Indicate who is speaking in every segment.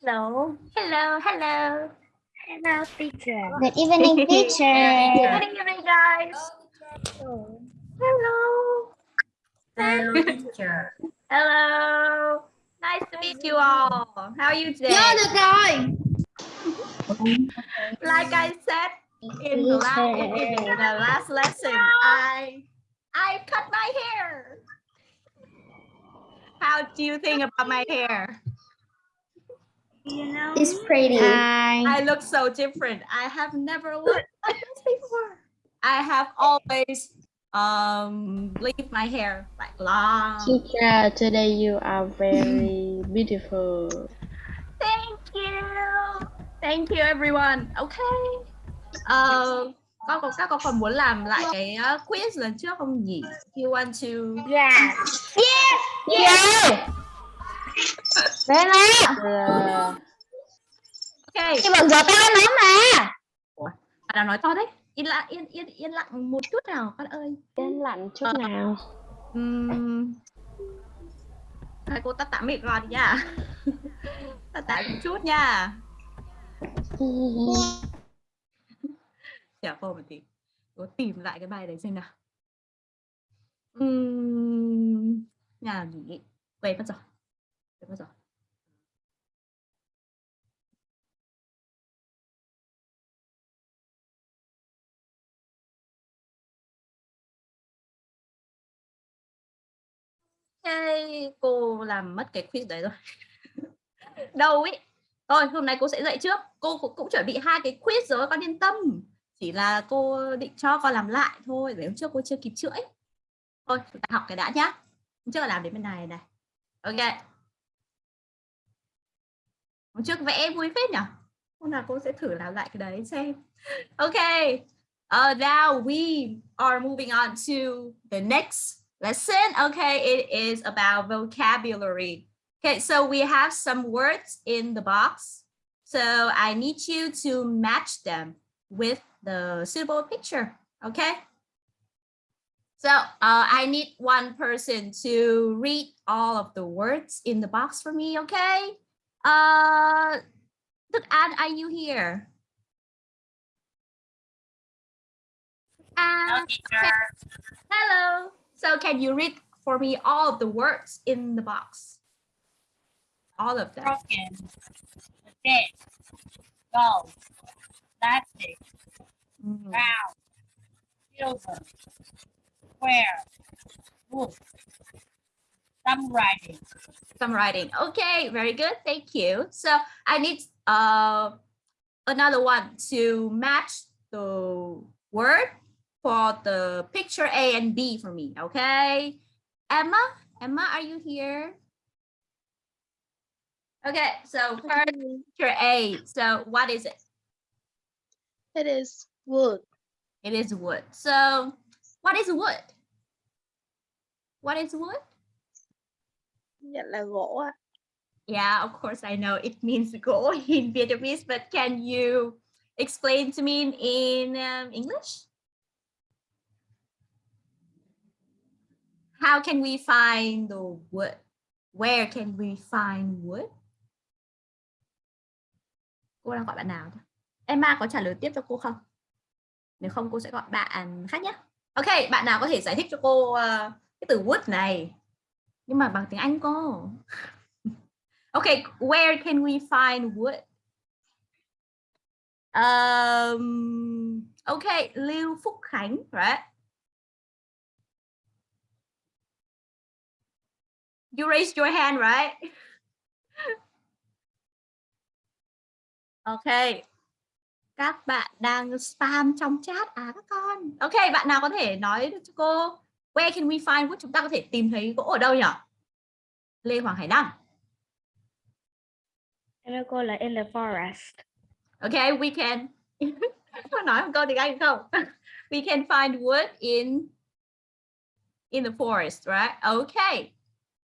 Speaker 1: Hello. Hello. Hello.
Speaker 2: Hello, teacher.
Speaker 3: Good evening, teacher.
Speaker 1: Good evening, guys. Hello.
Speaker 2: Hello, teacher.
Speaker 1: Hello. Nice to meet you all. How are you today?
Speaker 3: Vô được rồi.
Speaker 1: Like I said in the last, in the last lesson, I I cut my hair. How do you think about my hair?
Speaker 2: You know,
Speaker 3: It's pretty.
Speaker 1: I look so different. I have never looked like this before. I have always um leave my hair like long.
Speaker 4: Teacher, today you are very beautiful.
Speaker 1: Thank you. Thank you everyone. Okay. Ờ, con còn các con còn muốn làm lại cái uh, quiz lần trước không nhỉ? You want to
Speaker 2: yeah.
Speaker 3: Yeah. Về mà.
Speaker 4: Yeah.
Speaker 1: Okay.
Speaker 3: Cái bận giở tay nó mà.
Speaker 1: Bạn nào nói to đấy? Yên lặng yên yên yên lặng một chút nào con ơi.
Speaker 4: Yên lặng chút nào.
Speaker 1: Ừm. Hai cô tắt tạm mic rồi nha. tắt tạm một chút nha. Chào cô một tí. Cô tìm lại cái bài đấy xem nào. Ừm, nhà nghỉ. Quên mất rồi. Quên mất rồi. Hey, cô làm mất cái quiz đấy rồi. Đâu ý. Thôi, hôm nay cô sẽ dạy trước. Cô cũng, cũng chuẩn bị hai cái quiz rồi, con yên tâm. Chỉ là cô định cho con làm lại thôi, để hôm trước cô chưa kịp chữa ấy. Thôi, chúng ta học cái đã nhá. Hôm trước là làm đến bên này này. Ok. Hôm trước vẽ vui phết nhỉ? Hôm nào cô sẽ thử làm lại cái đấy xem. Ok. Uh, now we are moving on to the next lesson. Okay, it is about vocabulary. Okay, so we have some words in the box. So I need you to match them with the suitable picture. Okay. So uh, I need one person to read all of the words in the box for me. Okay. Uh, Đức An, are you here?
Speaker 2: Hello,
Speaker 1: An, hello. So can you read for me all of the words in the box? All of them.
Speaker 2: Broken. Dead. Gold. Plastic.
Speaker 1: Mhm.
Speaker 2: Round. Silver. Square. Wood. Some writing.
Speaker 1: Some writing. Okay, very good. Thank you. So I need uh, another one to match the word for the picture A and B for me. Okay. Emma, Emma, are you here? Okay, so first picture A. So what is it?
Speaker 4: It is wood.
Speaker 1: It is wood. So what is wood? What is wood?
Speaker 4: Nhận là gỗ ạ.
Speaker 1: Yeah, of course I know it means gỗ in Vietnamese, but can you explain to me in um, English? How can we find the wood? Where can we find wood? Cô đang gọi bạn nào? Emma có trả lời tiếp cho cô không? Nếu không cô sẽ gọi bạn khác nhé. Ok, bạn nào có thể giải thích cho cô uh, cái từ wood này? Nhưng mà bằng tiếng Anh cô. Okay, where can we find wood? Um, okay, Lưu Phúc Khánh, right? You raised your hand, right? Okay. Các bạn đang spam trong chat à các con. Okay, bạn nào có thể nói cho cô where can we find wood? Chúng ta có thể tìm thấy gỗ ở đâu nhỉ? Lê Hoàng Hải Đăng.
Speaker 2: Hello, cô là in the forest.
Speaker 1: Okay, we can có nói một câu tiếng Anh không? We can find wood in in the forest, right? Okay.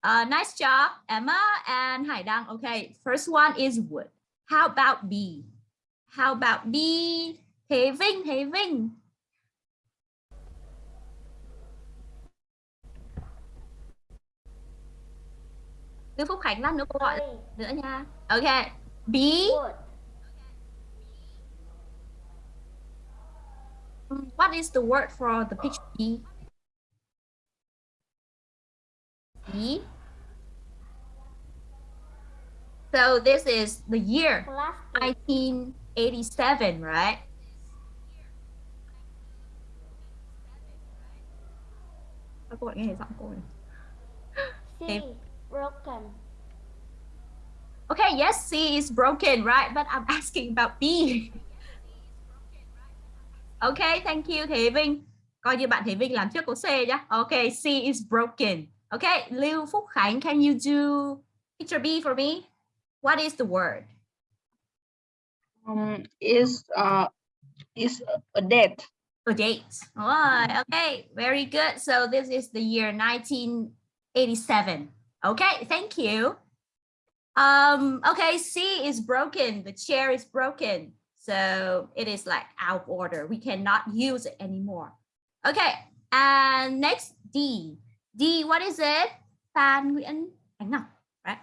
Speaker 1: Uh, nice job, Emma and Hải Đăng. Okay, first one is wood. How about B? How about B? Thế Vinh, Thế Vinh. Lưu Phúc Khánh lát nữa cô gọi nữa nha. Okay. B.
Speaker 3: Wood.
Speaker 1: Mm, What is the word for the picture B? B. So this is the year
Speaker 3: Plastic.
Speaker 1: 1987, right? Cô lại nghe giọng cô này?
Speaker 3: Broken.
Speaker 1: Okay, yes, C is broken, right? But I'm asking about B. Okay, thank you Thế Vinh. Coi như bạn Thế Vinh làm trước câu C nhá. Okay, C is broken. Okay, Lưu Phúc Khánh, can you do picture B for me? What is the word?
Speaker 5: um, is uh, is a date.
Speaker 1: A date. All right, okay, very good. So this is the year 1987. Okay, thank you. Um, okay, C is broken. The chair is broken. So it is like out of order. We cannot use it anymore. Okay, and next D. D, what is it? Phan Nguyễn Ánh Ngọc, right?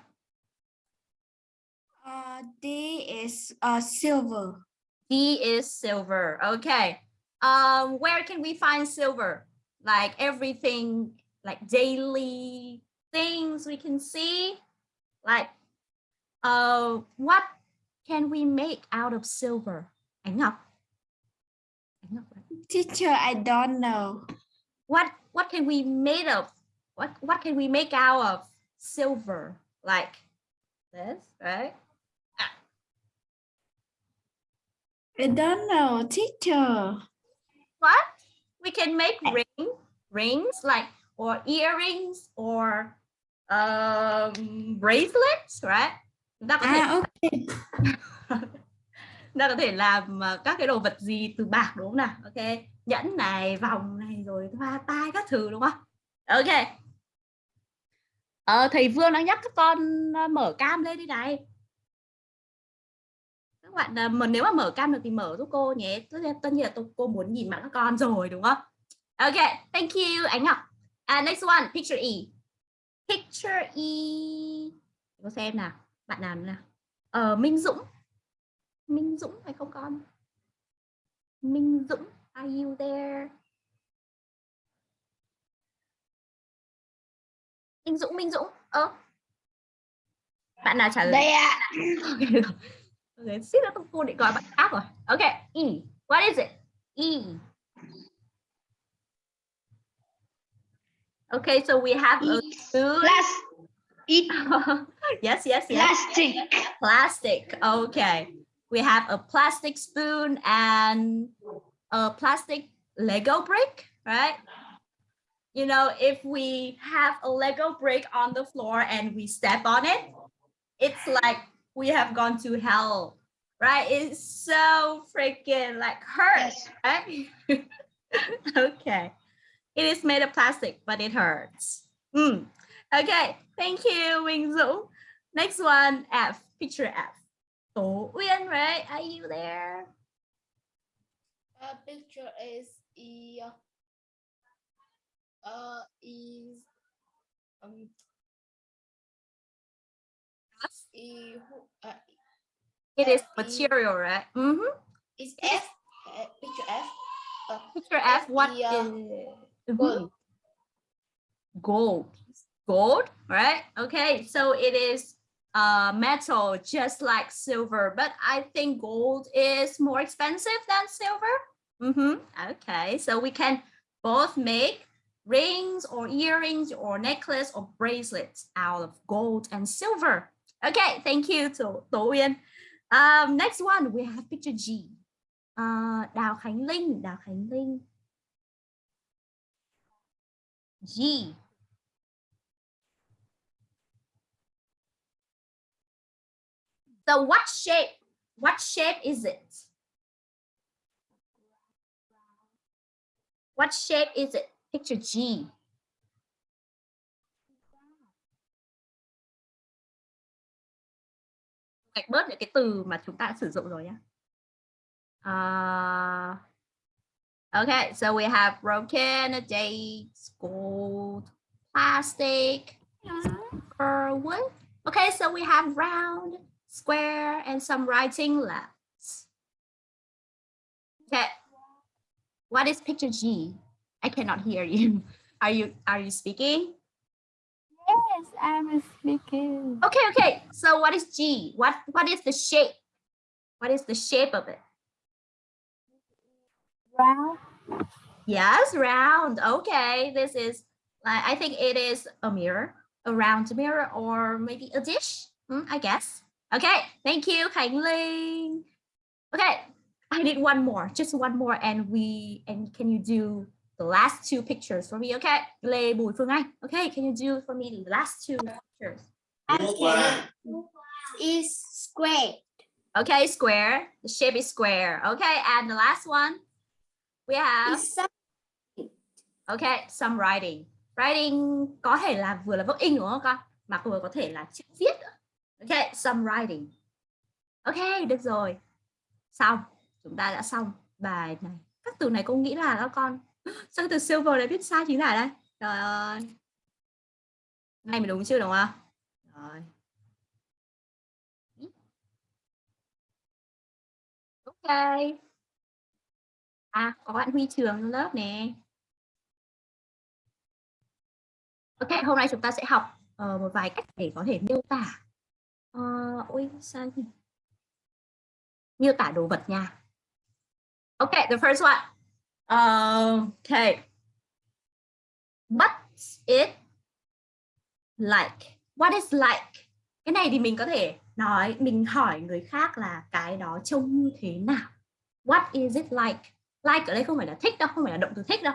Speaker 3: Uh, D is uh, silver.
Speaker 1: D is silver. Okay. Um, where can we find silver? Like everything, like daily things we can see. Like, uh, what can we make out of silver? Ánh Ngọc. Ánh Ngọc, right?
Speaker 3: Teacher, I don't know.
Speaker 1: What what can we made of? What what can we make out of silver? Like this, right?
Speaker 3: I don't know, teacher.
Speaker 1: what we can make ring rings like or earrings or um bracelets right? Chúng ta có thể
Speaker 3: Ah, okay.
Speaker 1: chúng ta có thể làm uh, các cái đồ vật gì từ bạc đúng không nào? Ok. Nhẫn này vòng này rồi hoa tai các thứ đúng không? Ok. Ờ, thầy Vương đang nhắc các con uh, mở cam lên đi này. Các bạn uh, mà nếu mà mở cam được thì mở giúp cô nhé. Tất nhiên, là tôi, cô muốn nhìn mặt các con rồi đúng không? Ok thank you Ánh Ngọc. And next one picture E picture E cô xem nào bạn nào nào ờ, Minh Dũng Minh Dũng phải không con Minh Dũng are you there Minh Dũng Minh Dũng ơ bạn nào trả lời
Speaker 3: Đây ạ.
Speaker 1: Ok, xíu nữa cô định gọi bạn khác rồi. Ok, E. What is it? E. Okay, so we have a spoon.
Speaker 3: Plas- it
Speaker 1: yes, yes, yes.
Speaker 3: plastic.
Speaker 1: Plastic. Okay. We have a plastic spoon and a plastic Lego brick, right? You know, if we have a Lego brick on the floor and we step on it, it's like we have gone to hell, right? It's so freaking like hurt,
Speaker 3: Yes.
Speaker 1: right? okay. It is made of plastic, but it hurts. Mm. Okay, thank you, Wing Zhu. Next one, F, picture F. Tố Uyên, right? Are you there?
Speaker 6: uh, picture is e uh is um e who- uh,
Speaker 1: It is
Speaker 6: F, E.
Speaker 1: material, right? Mm-hmm.
Speaker 6: is F uh, picture F uh,
Speaker 1: Picture F,
Speaker 6: F,
Speaker 1: what
Speaker 6: the, uh,
Speaker 1: is- Mhm.
Speaker 6: gold
Speaker 1: Gold. Gold, right? Okay, so it is uh, metal just like silver, but I think gold is more expensive than silver. Mm-hmm. Okay, so we can both make rings or earrings or necklace or bracelets out of gold and silver. Okay, thank you to Uyên. Um, next one, we have picture G. Uh, Đào Khánh Linh, Đào Khánh Linh. G. So what shape? What shape is it? What shape is it? Picture G. Gạch bớt những cái từ mà chúng ta đã sử dụng rồi nhé. Uh, à, okay, so we have broken, dates, gold, plastic, or wood. Okay, so we have round, square, and some writing left. Okay. What is picture G? I cannot hear you. Are you are you speaking?
Speaker 6: Yes, I'm speaking.
Speaker 1: Okay, okay. So what is G? What what is the shape? What is the shape of it?
Speaker 6: Round.
Speaker 1: Yes, round. Okay, this is like I think it is a mirror, a round mirror, or maybe a dish. Hmm, I guess. Okay, thank you, Khánh Linh. Okay, I need one more, just one more, and we and can you do the last two pictures for me? Okay, Lê Bùi Phương Anh. Okay, can you do for me the last two pictures?
Speaker 3: Okay. Is square.
Speaker 1: Okay, square. The shape is square. Okay, and the last one we have. Okay, some writing. Writing có thể là vừa là vốc in đúng không con? Mà vừa có thể là chữ viết. Okay, some writing. Okay, được rồi. Xong. Chúng ta đã xong bài này. Các từ này cô nghĩ là các con. Cái từ silver lại viết sai chính tả đây? Trời ơi. Này mình đúng chưa đúng không? Rồi. Ok. À, có bạn Huy Trường lớp nè. Ok, hôm nay chúng ta sẽ học uh, một vài cách để có thể miêu tả. Ờ, uh, ôi sao nhỉ? Miêu tả đồ vật nha. Ok, the first one. Uh, okay. What's it like? What is like? Cái này thì mình có thể nói, mình hỏi người khác là cái đó trông như thế nào. What is it like? Like ở đây không phải là thích đâu, không phải là động từ thích đâu.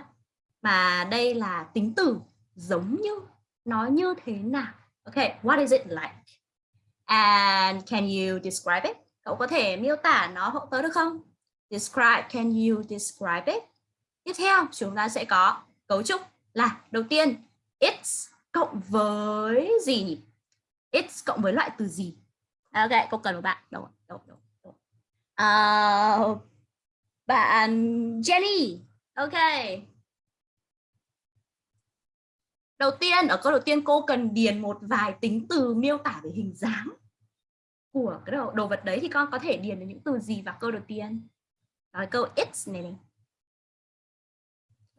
Speaker 1: Mà đây là tính từ giống như nó như thế nào? Okay what is it like? And can you describe it? Cậu có thể miêu tả nó hộ tớ được không? Describe can you describe it? Tiếp theo chúng ta sẽ có cấu trúc là đầu tiên it's cộng với gì nhỉ? It's cộng với loại từ gì? Ok cô cần một bạn. Đâu đâu đâu, đâu. Uh, bạn Jenny ok Đầu tiên, ở câu đầu tiên cô cần điền một vài tính từ miêu tả về hình dáng của cái đồ, đồ vật đấy thì con có thể điền được những từ gì vào câu đầu tiên? Rồi câu it's này này.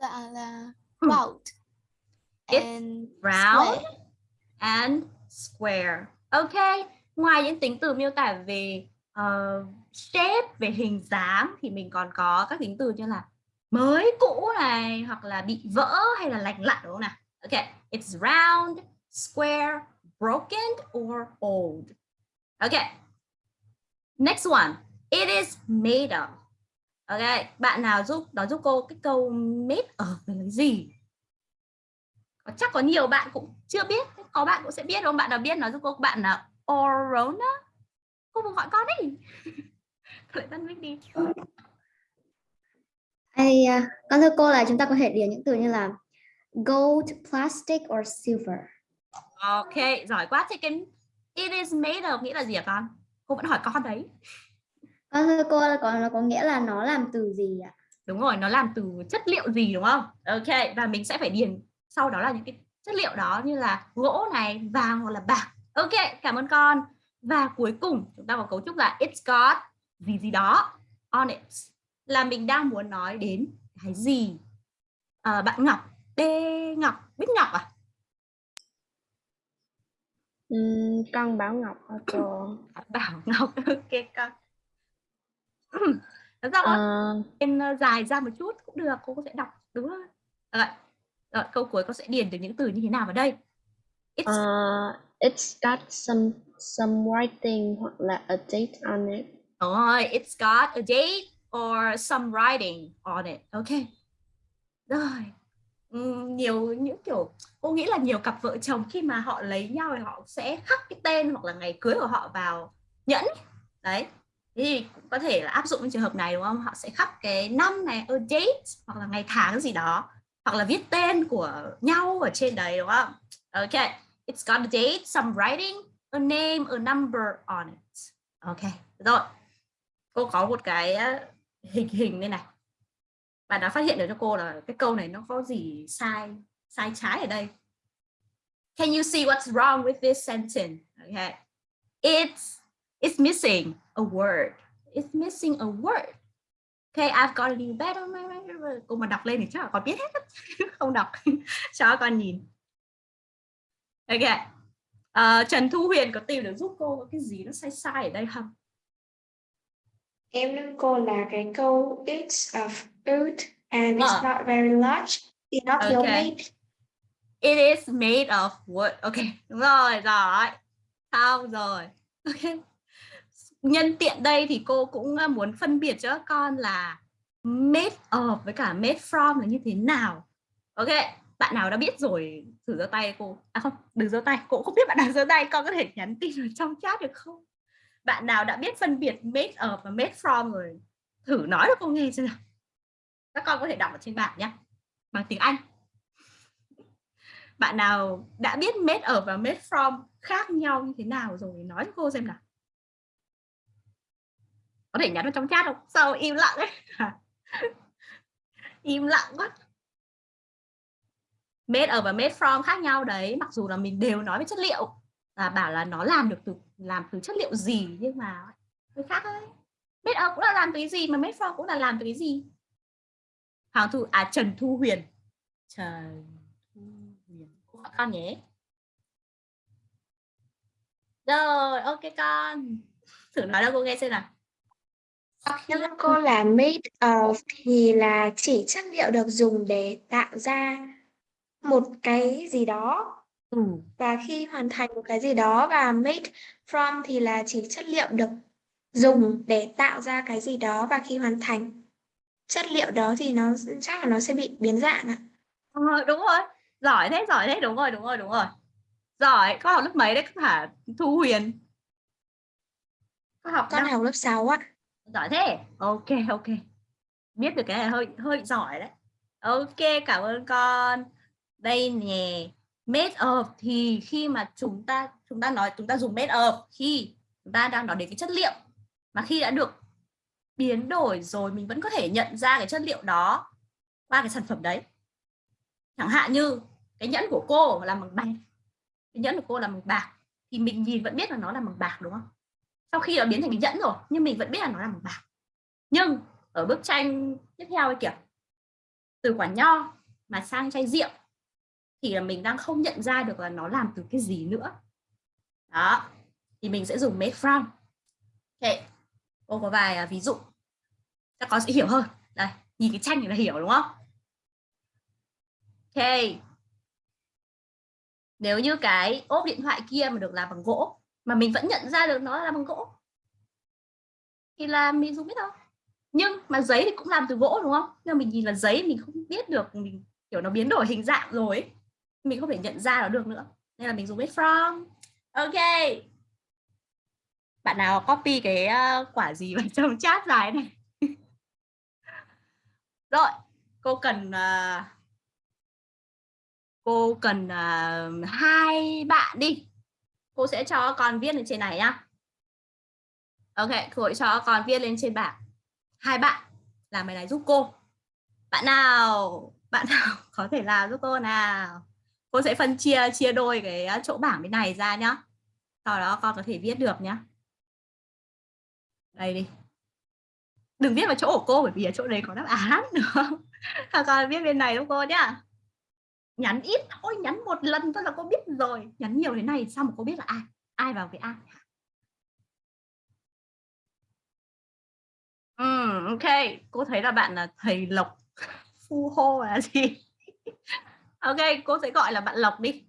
Speaker 6: Dạ là
Speaker 1: Hmm.
Speaker 6: round.
Speaker 1: It's
Speaker 6: And
Speaker 1: Round
Speaker 6: square.
Speaker 1: and square. Ok, ngoài những tính từ miêu tả về uh, shape, về hình dáng thì mình còn có các tính từ như là mới, cũ này hoặc là bị vỡ hay là lành lặn đúng không nào? Okay, it's round, square, broken or old. Okay. Next one. It is made of. Okay, bạn nào giúp nói giúp cô cái câu made of là cái gì? Chắc có nhiều bạn cũng chưa biết, có bạn cũng sẽ biết đúng không? Bạn nào biết nói giúp cô bạn là Orona. Cô muốn gọi con đi. Lại tắt mic đi.
Speaker 7: Hay, à, con thưa cô là chúng ta có thể điền những từ như là gold, plastic or silver.
Speaker 1: Ok, giỏi quá. Thế cái it is made of nghĩa là gì hả con? Cô vẫn hỏi con đấy.
Speaker 7: Con thưa cô là có nó có nghĩa là nó làm từ gì ạ?
Speaker 1: Đúng rồi, nó làm từ chất liệu gì đúng không? Ok, và mình sẽ phải điền sau đó là những cái chất liệu đó như là gỗ này, vàng hoặc là bạc. Ok, cảm ơn con. Và cuối cùng chúng ta có cấu trúc là it's got gì gì đó on it. Là mình đang muốn nói đến cái gì? À, bạn Ngọc, D Ngọc, Bích Ngọc à?
Speaker 4: Ừm, con Bảo Ngọc cô?
Speaker 1: À, Bảo Ngọc, ok con. Thật ra
Speaker 4: Ờ,
Speaker 1: tên ờ, dài ra một chút cũng được, cô sẽ đọc đúng rồi. Rồi, rồi câu cuối con sẽ điền được những từ như thế nào vào đây? It's
Speaker 4: ờ, it's got some some writing hoặc là a date on it
Speaker 1: oh rồi, it's got a date or some writing on it. Ok. Rồi. Ừ, nhiều những kiểu cô nghĩ là nhiều cặp vợ chồng khi mà họ lấy nhau thì họ sẽ khắc cái tên hoặc là ngày cưới của họ vào nhẫn. Đấy. Thế thì cũng có thể là áp dụng trong trường hợp này đúng không? Họ sẽ khắc cái năm này, a date hoặc là ngày tháng gì đó hoặc là viết tên của nhau ở trên đấy đúng không? Ok. It's got a date, some writing, a name, a number on it. Ok. Rồi cô có một cái hình hình đây này và đã phát hiện được cho cô là cái câu này nó có gì sai sai trái ở đây can you see what's wrong with this sentence okay it's It's missing a word. It's missing a word. Okay, I've got a new bed on my Cô mà đọc lên thì chắc là con biết hết. Không đọc cho con nhìn. Ok. Uh, Trần Thu Huyền có tìm được giúp cô có cái gì nó sai sai ở đây không?
Speaker 8: Em đưa cô là cái câu it's of wood and it's
Speaker 1: Ờ.
Speaker 8: not very large. Thì nó thiếu
Speaker 1: Okay.
Speaker 8: made.
Speaker 1: It is made of wood. Ok, đúng rồi, rồi. Xong rồi. Ok. Nhân tiện đây thì cô cũng uh, muốn phân biệt cho các con là made of với cả made from là như thế nào. Ok, bạn nào đã biết rồi thử giơ tay cô. À không, đừng giơ tay, cô cũng không biết bạn nào giơ tay, con có thể nhắn tin ở trong chat được không? Bạn nào đã biết phân biệt made of và made from rồi, thử nói cho cô nghe xem nào. Các con có thể đọc ở trên bảng nhé. Bằng tiếng Anh. Bạn nào đã biết made ở và made from khác nhau như thế nào rồi, nói cho cô xem nào. Có thể nhắn vào trong chat không? Sao im lặng ấy? Im lặng quá. Made ở và made from khác nhau đấy, mặc dù là mình đều nói về chất liệu và bảo là nó làm được từ, làm từ chất liệu gì nhưng mà hơi khác ấy. Made ở ờ, cũng là làm từ cái gì mà made for cũng là làm từ cái gì. Hoàng Thu à Trần Thu Huyền. Trần Thu Huyền. Cô con nhé. Rồi, ok con. Thử nói đâu cô nghe xem nào.
Speaker 8: Khi cô là made of thì là chỉ chất liệu được dùng để tạo ra một cái gì đó
Speaker 1: ừ.
Speaker 8: và khi hoàn thành một cái gì đó và made from thì là chỉ chất liệu được dùng để tạo ra cái gì đó và khi hoàn thành chất liệu đó thì nó chắc là nó sẽ bị biến dạng ạ.
Speaker 1: Ờ, đúng rồi. Giỏi thế giỏi thế. Đúng rồi đúng rồi đúng rồi. Giỏi. Con học lớp mấy đấy? Hả Thu Huyền. Con học
Speaker 8: Con
Speaker 1: năm.
Speaker 8: học lớp 6 ạ.
Speaker 1: giỏi thế. Ok ok. Biết được cái này hơi hơi giỏi đấy. Ok cảm ơn con. Đây nè made of thì khi mà chúng ta chúng ta nói, chúng ta dùng made of, khi chúng ta đang nói đến cái chất liệu mà khi đã được biến đổi rồi, mình vẫn có thể nhận ra cái chất liệu đó qua cái sản phẩm đấy. Chẳng hạn như cái nhẫn của cô là bằng bạc. Cái nhẫn của cô là bằng bạc. Thì mình nhìn vẫn biết là nó là bằng bạc, đúng không? Sau khi nó biến thành cái nhẫn rồi, nhưng mình vẫn biết là nó là bằng bạc. Nhưng ở bức tranh tiếp theo ấy kìa, từ quả nho mà sang chai rượu thì là mình đang không nhận ra được là nó làm từ cái gì nữa. Đó, thì mình sẽ dùng made from. Ok, cô có vài à, ví dụ. Các con sẽ hiểu hơn. Đây, nhìn cái tranh này là hiểu, đúng không? Ok. Nếu như cái ốp điện thoại kia mà được làm bằng gỗ, mà mình vẫn nhận ra được nó là bằng gỗ, thì là mình dùng biết đâu nhưng mà giấy thì cũng làm từ gỗ, đúng không? Nhưng mà mình nhìn là giấy, mình không biết được, mình, kiểu, nó biến đổi hình dạng rồi ấy mình không thể nhận ra nó được nữa. Nên là mình dùng with from. Ok. Bạn nào copy cái ờ, quả gì vào trong chat dài này? Rồi cô cần uh, cô cần uh, hai bạn đi. Cô sẽ cho con viết lên trên này nhá. Ok cô sẽ cho con viết lên trên bảng. Hai bạn làm bài này giúp cô. Bạn nào bạn nào có thể làm giúp cô nào? Cô sẽ phân chia chia đôi cái à, chỗ bảng bên này ra nhá. Sau đó con có thể viết được nhá. Đây đi. Đừng viết vào chỗ của cô bởi vì ở chỗ đấy có đáp án nữa con viết bên này đúng cô nhá. Nhắn ít thôi nhắn một lần thôi là cô biết rồi. Nhắn nhiều thế này sao mà cô biết là ai ai vào với ai ừ, ok. Cô thấy là bạn là thầy lộc. Phu hô là gì? Ok cô sẽ gọi là bạn lộc đi.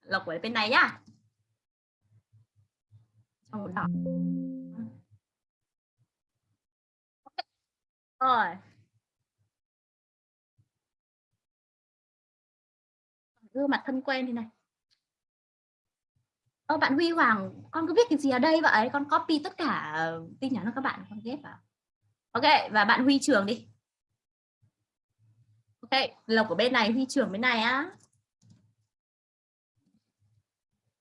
Speaker 1: Lộc ở bên này nhá. Trong đỏ rồi. Gương mặt thân quen thế này. Ờ, bạn Huy Hoàng con cứ viết cái gì ở đây vậy? Con copy tất cả tin nhắn của các bạn con ghép vào. Ok và bạn Huy Trường đi ok lộc ở bên này Huy trưởng bên này á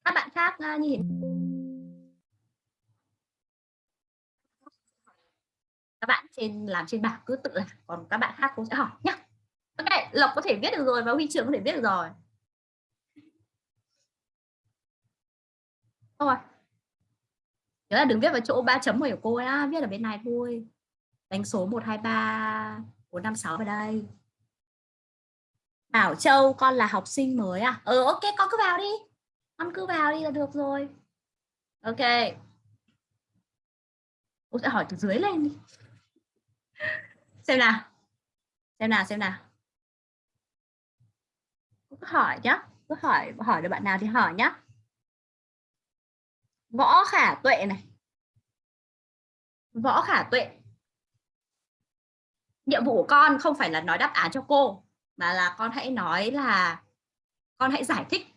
Speaker 1: các bạn khác uh, như thế các bạn trên làm trên bảng cứ tự làm còn các bạn khác cũng sẽ hỏi nhá ok lộc có thể viết được rồi và huy trưởng có thể viết được rồi Thôi. Nhớ là đừng viết vào chỗ ba chấm của cô á, viết ở bên này thôi. Đánh số 1 2 3 4 5 6 vào đây. Bảo Châu, con là học sinh mới à? Ừ ok, con cứ vào đi. Con cứ vào đi là được rồi. Ok. Cô sẽ hỏi từ dưới lên đi. Xem nào. Xem nào xem nào. Cô cứ hỏi nhá. Cứ hỏi hỏi được bạn nào thì hỏi nhá. Võ Khả Tuệ này. Võ Khả Tuệ. Nhiệm vụ của con không phải là nói đáp án cho cô mà là con hãy nói là con hãy giải thích.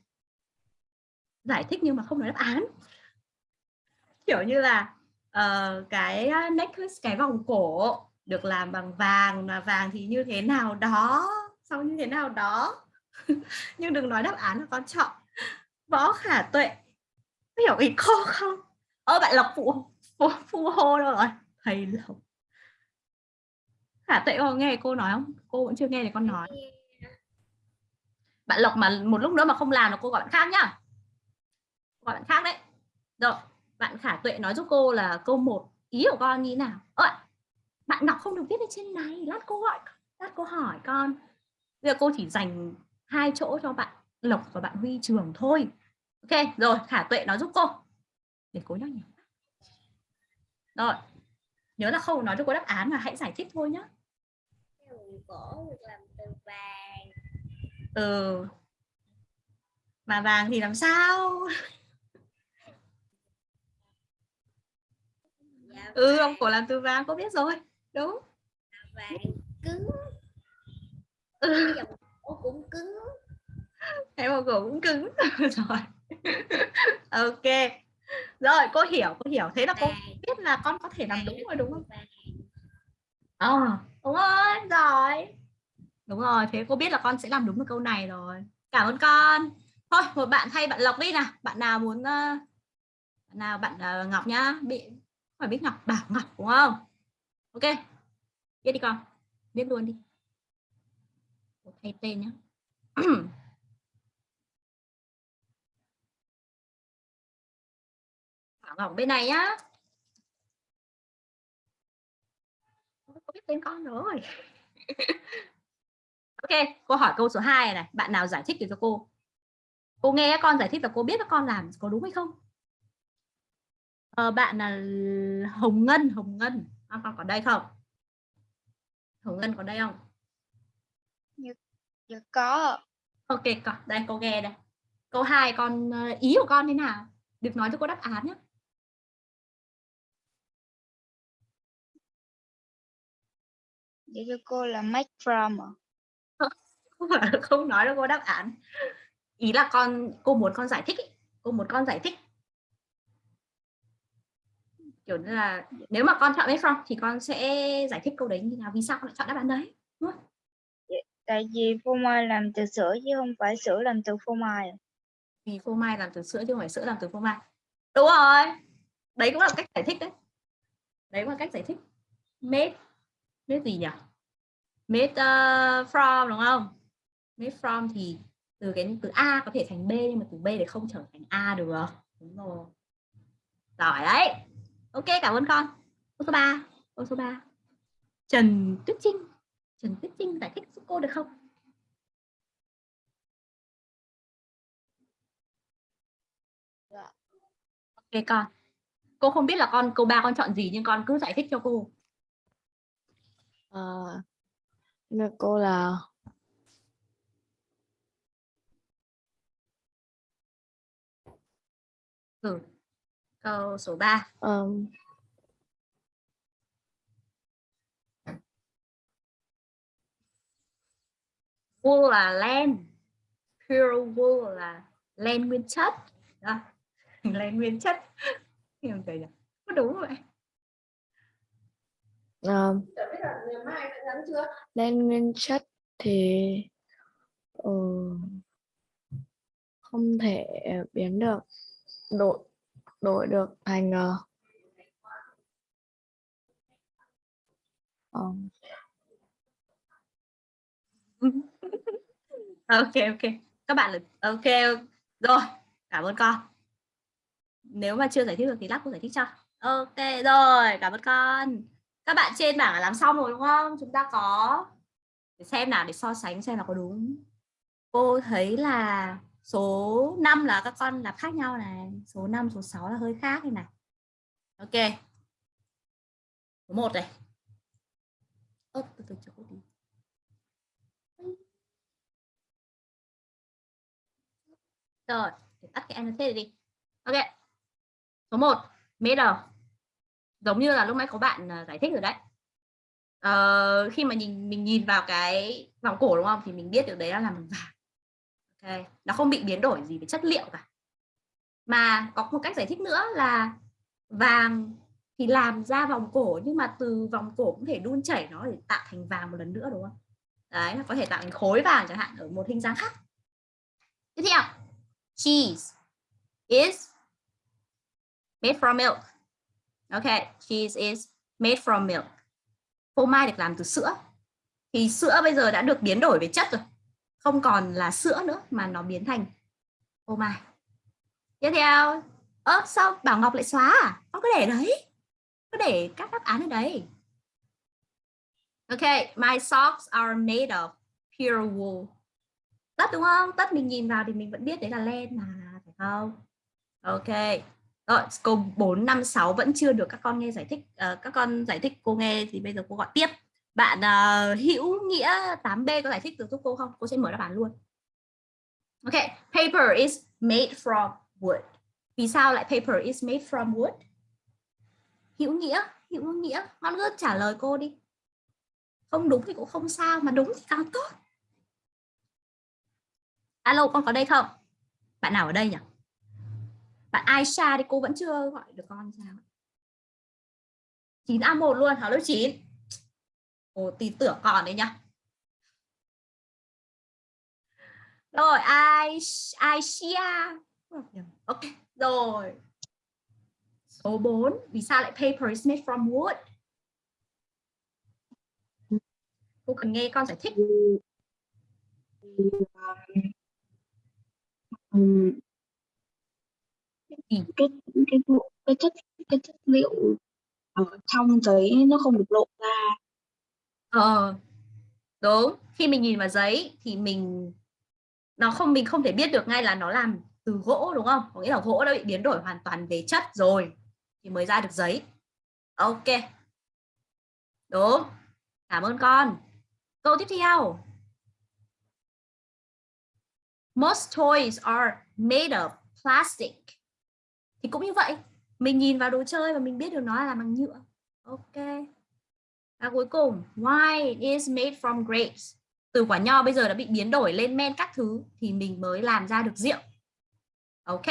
Speaker 1: Giải thích nhưng mà không nói đáp án. Kiểu như là uh, cái ờ, necklace cái vòng cổ được làm bằng vàng mà vàng thì như thế nào đó sau như thế nào đó. Nhưng đừng nói đáp án là con chọn. Võ khả tuệ có hiểu ý cô không? Ơ bạn lộc phụ phụ, phụ hô đâu rồi? Thầy lộc khả tuệ có nghe cô nói không? Cô vẫn chưa nghe thì con nói. bạn lộc mà một lúc nữa mà không làm là cô gọi bạn khác nhá. Gọi bạn khác đấy. Rồi bạn khả tuệ nói giúp cô là câu 1 ý của con như thế nào? Ơ bạn đọc không được viết lên trên này. Lát cô gọi lát cô hỏi con. Bây giờ cô chỉ dành hai chỗ cho bạn lộc và bạn huy trường thôi. Ok rồi khả tuệ nói giúp cô. Để cô nhắc nhỉ rồi nhớ là không nói cho cô đáp án mà hãy giải thích thôi nhá
Speaker 3: cổ được làm từ vàng.
Speaker 1: Ừ. Mà vàng thì làm sao?
Speaker 3: Dạ,
Speaker 1: ừ ông cổ làm từ vàng cô biết rồi. Đúng.
Speaker 3: Vàng cứng.
Speaker 1: Ừ.
Speaker 3: dòng cổ cũng cứng.
Speaker 1: Em một cổ cũng cứng. Rồi. Ok. Rồi cô hiểu cô hiểu. Thế là cô biết là con có thể làm đúng rồi đúng không ờ à, đúng rồi rồi. Đúng rồi thế cô biết là con sẽ làm đúng được câu này rồi. Cảm ơn con. Thôi một bạn thay bạn lộc đi nào. Bạn nào muốn ờ, bạn nào bạn uh, ngọc nhá. Bị không phải biết ngọc bảo ngọc đúng không? Ok viết đi con. Viết luôn đi. Cô thay tên nhá. Bảo ngọc bên này nhá. Có biết tên con rồi. Ok cô hỏi câu số 2 này, bạn nào giải thích được cho cô? Cô nghe con giải thích là cô biết là con làm có đúng hay không? Ờ, bạn là hồng ngân hồng ngân. À, con có đây không? Hồng ngân có đây không?
Speaker 3: Dạ có
Speaker 1: ok có đây cô nghe đây. Câu 2 con ờ, ý của con thế nào? Được nói cho cô đáp án nhé
Speaker 3: để cho cô là make from à?
Speaker 1: không nói được cô đáp án. Ý là con cô muốn con giải thích ý. cô muốn con giải thích. Kiểu như là nếu mà con chọn make from thì con sẽ giải thích câu đấy như nào vì sao con lại chọn đáp án đấy đúng không?
Speaker 3: tại vì phô mai làm từ sữa chứ không phải sữa làm từ phô mai
Speaker 1: vì phô mai làm từ sữa chứ không phải sữa làm từ phô mai. Đúng rồi. Đấy cũng là cách giải thích đấy. Đấy cũng là cách giải thích. Made made gì nhỉ made uh, from đúng không? Made from thì từ cái từ a có thể thành b nhưng mà từ b để không trở thành a được. Đúng rồi. Giỏi đấy. Ok cảm ơn con. Câu số 3 câu số 3 Trần Tuyết Trinh. Trần Tuyết Trinh giải thích giúp cô được không?
Speaker 3: Dạ.
Speaker 1: ok con. Cô không biết là con câu 3 con chọn gì nhưng con cứ giải thích cho cô.
Speaker 4: À, nhà cô là
Speaker 1: ừ. câu số 3
Speaker 4: um,
Speaker 1: wool là len. Pure wool là len nguyên chất. Đó. len nguyên chất. Hiểu vậy nhỉ? Có đúng vậy
Speaker 4: um, lên nguyên chất thì ừ, không thể biến được đổi đổi được thành ờ,
Speaker 1: ok ok. Các bạn là ok rồi. Cảm ơn con. Nếu mà chưa giải thích được thì lát cô giải thích cho. Ok rồi. Cảm ơn con các bạn trên bảng là làm xong rồi đúng không? Chúng ta có để xem nào để so sánh xem là có đúng. Cô thấy là số 5 là các con là khác nhau này. Số 5 số 6 là hơi khác này này. Ok. Số 1 này. Ơ, từ từ cho cô đi. Rồi để tắt cái annotate đi. Ok. Số 1 middle giống như là lúc nãy có bạn à, giải thích rồi đấy. Ờ, khi mà nhìn mình nhìn vào cái vòng cổ đúng không? Thì mình biết được đấy là làm bằng vàng. Ok nó không bị biến đổi gì về chất liệu cả. Mà có một cách giải thích nữa là vàng thì làm ra vòng cổ nhưng mà từ vòng cổ cũng thể đun chảy nó để tạo thành vàng một lần nữa đúng không? Đấy có thể tạo thành khối vàng chẳng hạn ở một hình dáng khác. Tiếp theo cheese is made from milk okay cheese is made from milk. Phô mai được làm từ sữa. Thì sữa bây giờ đã được biến đổi về chất rồi. Không còn là sữa nữa mà nó biến thành phô mai. Tiếp theo. Ơ, sao bảo ngọc lại xóa à? Con cứ để đấy. Cứ để các đáp án ở đấy ok, my socks are made of pure wool. Tất, đúng không? Tất mình nhìn vào thì mình vẫn biết đấy là len mà, phải không? Ok rồi câu 4 5 6 vẫn chưa được các con nghe giải thích uh, các con giải thích cô nghe thì bây giờ cô gọi tiếp. Bạn uh, hữu nghĩa 8B có giải thích được giúp cô không? Cô sẽ mở đáp án luôn. Ok paper is made from wood. Vì sao lại paper is made from wood? Hữu nghĩa hữu nghĩa con cứ trả lời cô đi. Không đúng thì cũng không sao mà đúng thì càng tốt. Alo con có đây không? Bạn nào ở đây nhỉ? Bạn Aisha thì cô vẫn chưa gọi được con sao 9A1 luôn học lớp 9 Ồ tí tưởng còn đấy nhá. Rồi Aisha ok, rồi. Số 4 vì sao lại paper is made from wood? Cô cần nghe con giải thích. Ừ.
Speaker 5: Ừ um, cái cái cái cái chất cái chất liệu ở trong giấy nó không được lộ ra.
Speaker 1: Ờ. Đúng khi mình nhìn vào giấy thì mình nó không mình không thể biết được ngay là nó làm từ gỗ đúng không? Có nghĩa là gỗ đã bị biến đổi hoàn toàn về chất rồi thì mới ra được giấy. Ok. Đúng. Cảm ơn con. Câu tiếp theo. Most toys are made of plastic thì cũng như vậy, mình nhìn vào đồ chơi và mình biết được nó là làm bằng nhựa. Ok. Và cuối cùng wine is made from grapes? Từ quả nho bây giờ đã bị biến đổi lên men các thứ thì mình mới làm ra được rượu. Ok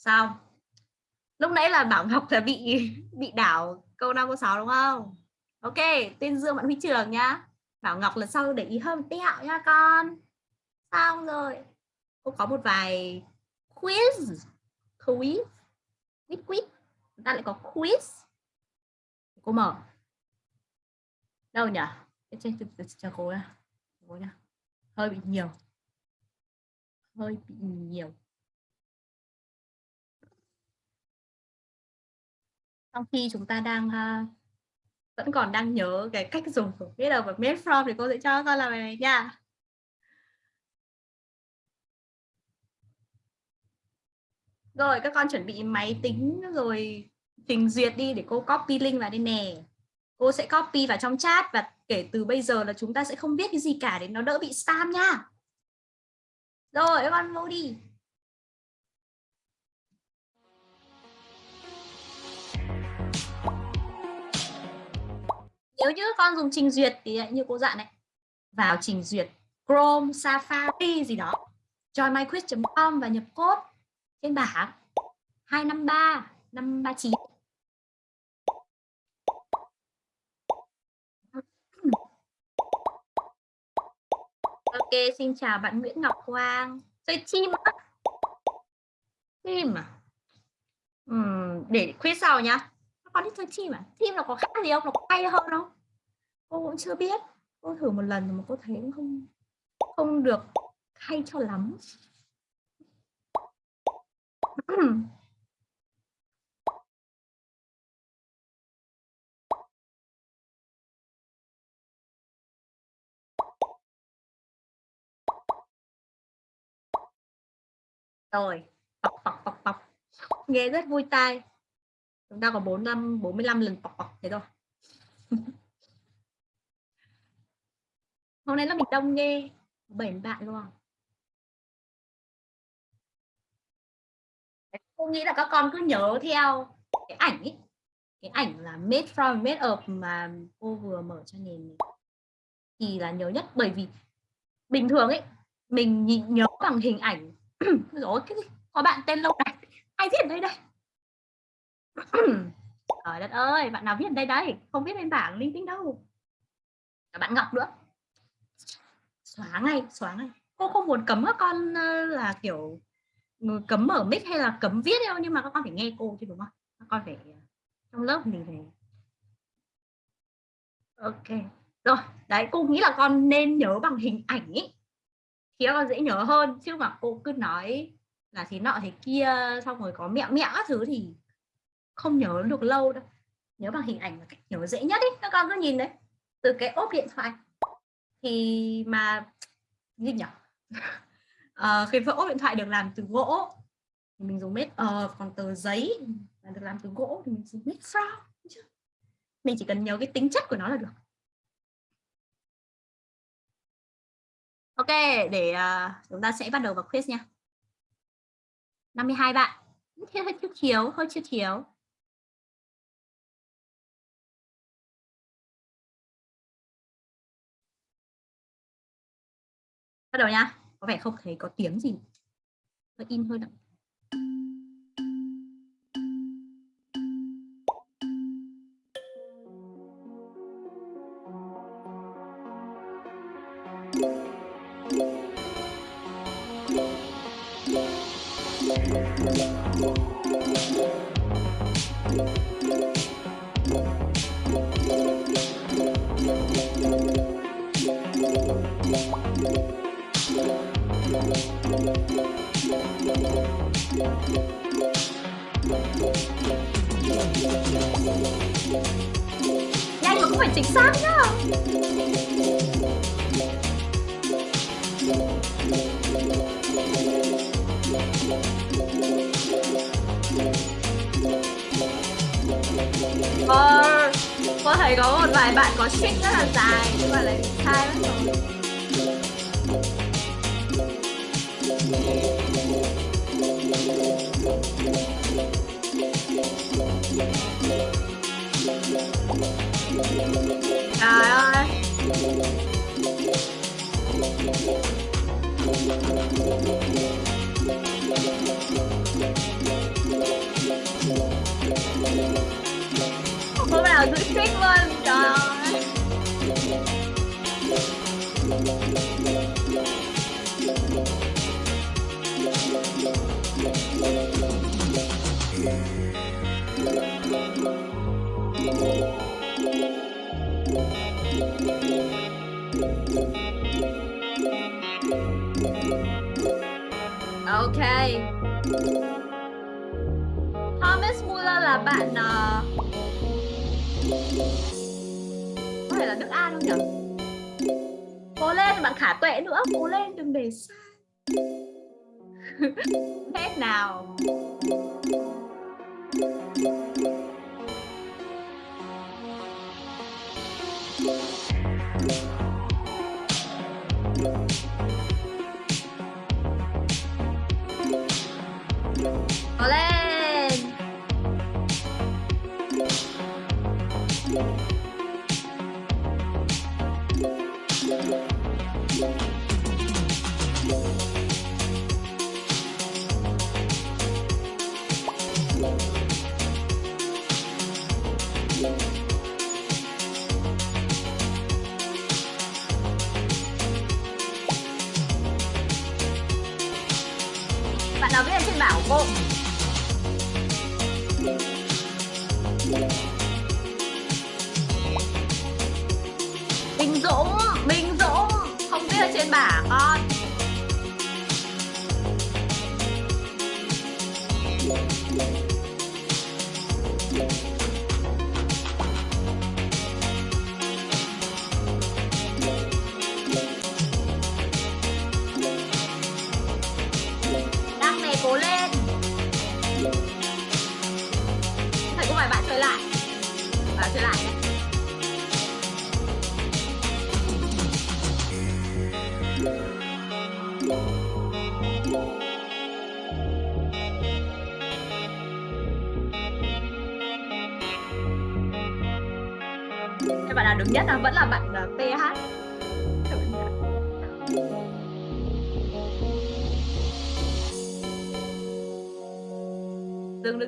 Speaker 1: xong lúc nãy là bảo ngọc là bị bị đảo câu 5 câu 6 đúng không? Ok, tên dương bạn huy trường nhá bảo ngọc lần sau để ý hơn tẹo nha con. Xong rồi cô có một vài quiz quiz quiz quiz chúng ta lại có quiz. Cô mở. Đâu nhỉ? Trên chờ cô nha cô nha hơi bị nhiều. Hơi bị nhiều. Trong khi chúng ta đang uh, vẫn còn đang nhớ cái cách dùng của biết đâu và made from thì cô sẽ cho con làm bài này nha. Rồi các con chuẩn bị máy tính rồi trình duyệt đi để cô copy link vào đây nè. Cô sẽ copy vào trong chat và kể từ bây giờ là chúng ta sẽ không viết cái gì cả để nó đỡ bị spam nha. Rồi các con vô đi. Nếu như con dùng trình duyệt thì như cô dặn này vào trình duyệt Chrome, Safari gì đó joinmyquiz.com và nhập code trên bảng 253 539 Ok, xin chào bạn Nguyễn Ngọc Quang. Chơi chim á. Chim à? Uhm, để quiz sau nhá. Con thích chơi chim à? Chim nó có khác gì không? Nó có hay hơn không? Cô cũng chưa biết. Cô thử một lần mà cô thấy cũng không không được hay cho lắm. rồi bọc bọc bọc bọc nghe rất vui tai. Chúng ta có bốn năm, bốn mươi lăm lần bọc bọc thế thôi. Hôm nay là mình đông nghe. Bảy bạn luôn cô nghĩ là các con cứ nhớ theo cái ảnh ấy cái ảnh là made from, made of mà cô vừa mở cho nền thì là nhớ nhất, bởi vì bình thường ấy mình nhìn nhớ bằng hình ảnh. Rồi có bạn tên lâu này ai viết đây đây? Trời đất ơi, bạn nào viết đây đây? Không biết lên bảng linh tinh đâu. Cả bạn ngọc nữa. Xóa ngay xóa ngay. Cô không muốn cấm các con ờ, là kiểu cấm mở mic hay là cấm viết đâu nhưng mà các con phải nghe cô chứ, đúng không? Các con phải ờ, trong lớp mình phải ok. Rồi, đấy, cô nghĩ là con nên nhớ bằng hình ảnh ý. Thì con dễ nhớ hơn, chứ mà cô cứ nói là thế nọ thế kia, xong rồi có mẹo mẹo các thứ thì không nhớ được lâu đâu. Nhớ bằng hình ảnh là cách nhớ dễ nhất ý. Các con cứ nhìn đấy, từ cái ốp điện thoại. Thì mà gì nhỉ? Ờ, cái ốp điện thoại được làm từ gỗ. Thì mình dùng made of ờ, còn tờ giấy là được làm từ gỗ thì mình dùng made from mình chỉ cần nhớ cái tính chất của nó là được. Ok để uh, chúng ta sẽ bắt đầu vào quiz nha. 52 bạn. Thế hơi chút chiếu hơi chưa chiếu bắt đầu nha có vẻ không thấy có tiếng gì. Hơi in hơi đậm nào giữ string luôn Trời ơi Ok Thomas Muller là bạn uh... thể nhỉ? Cố lên, bạn khả tuệ nữa, Cố lên, đừng để sai Hết nào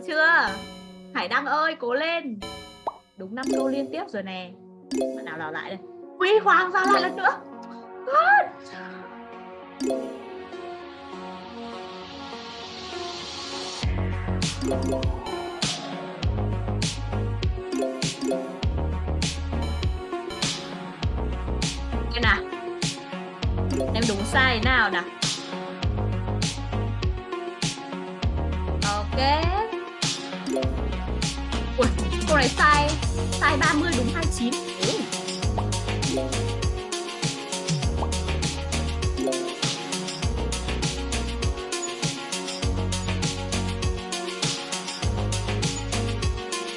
Speaker 1: chưa? Hải Đăng ơi, cố lên. Đúng 5 đô liên tiếp rồi nè. Bạn nào vào lại đây? Quý Hoàng sao lại lần nữa. God. Xem nào? Em đúng sai thế nào nào? Cô này sai Sai 30 đúng 29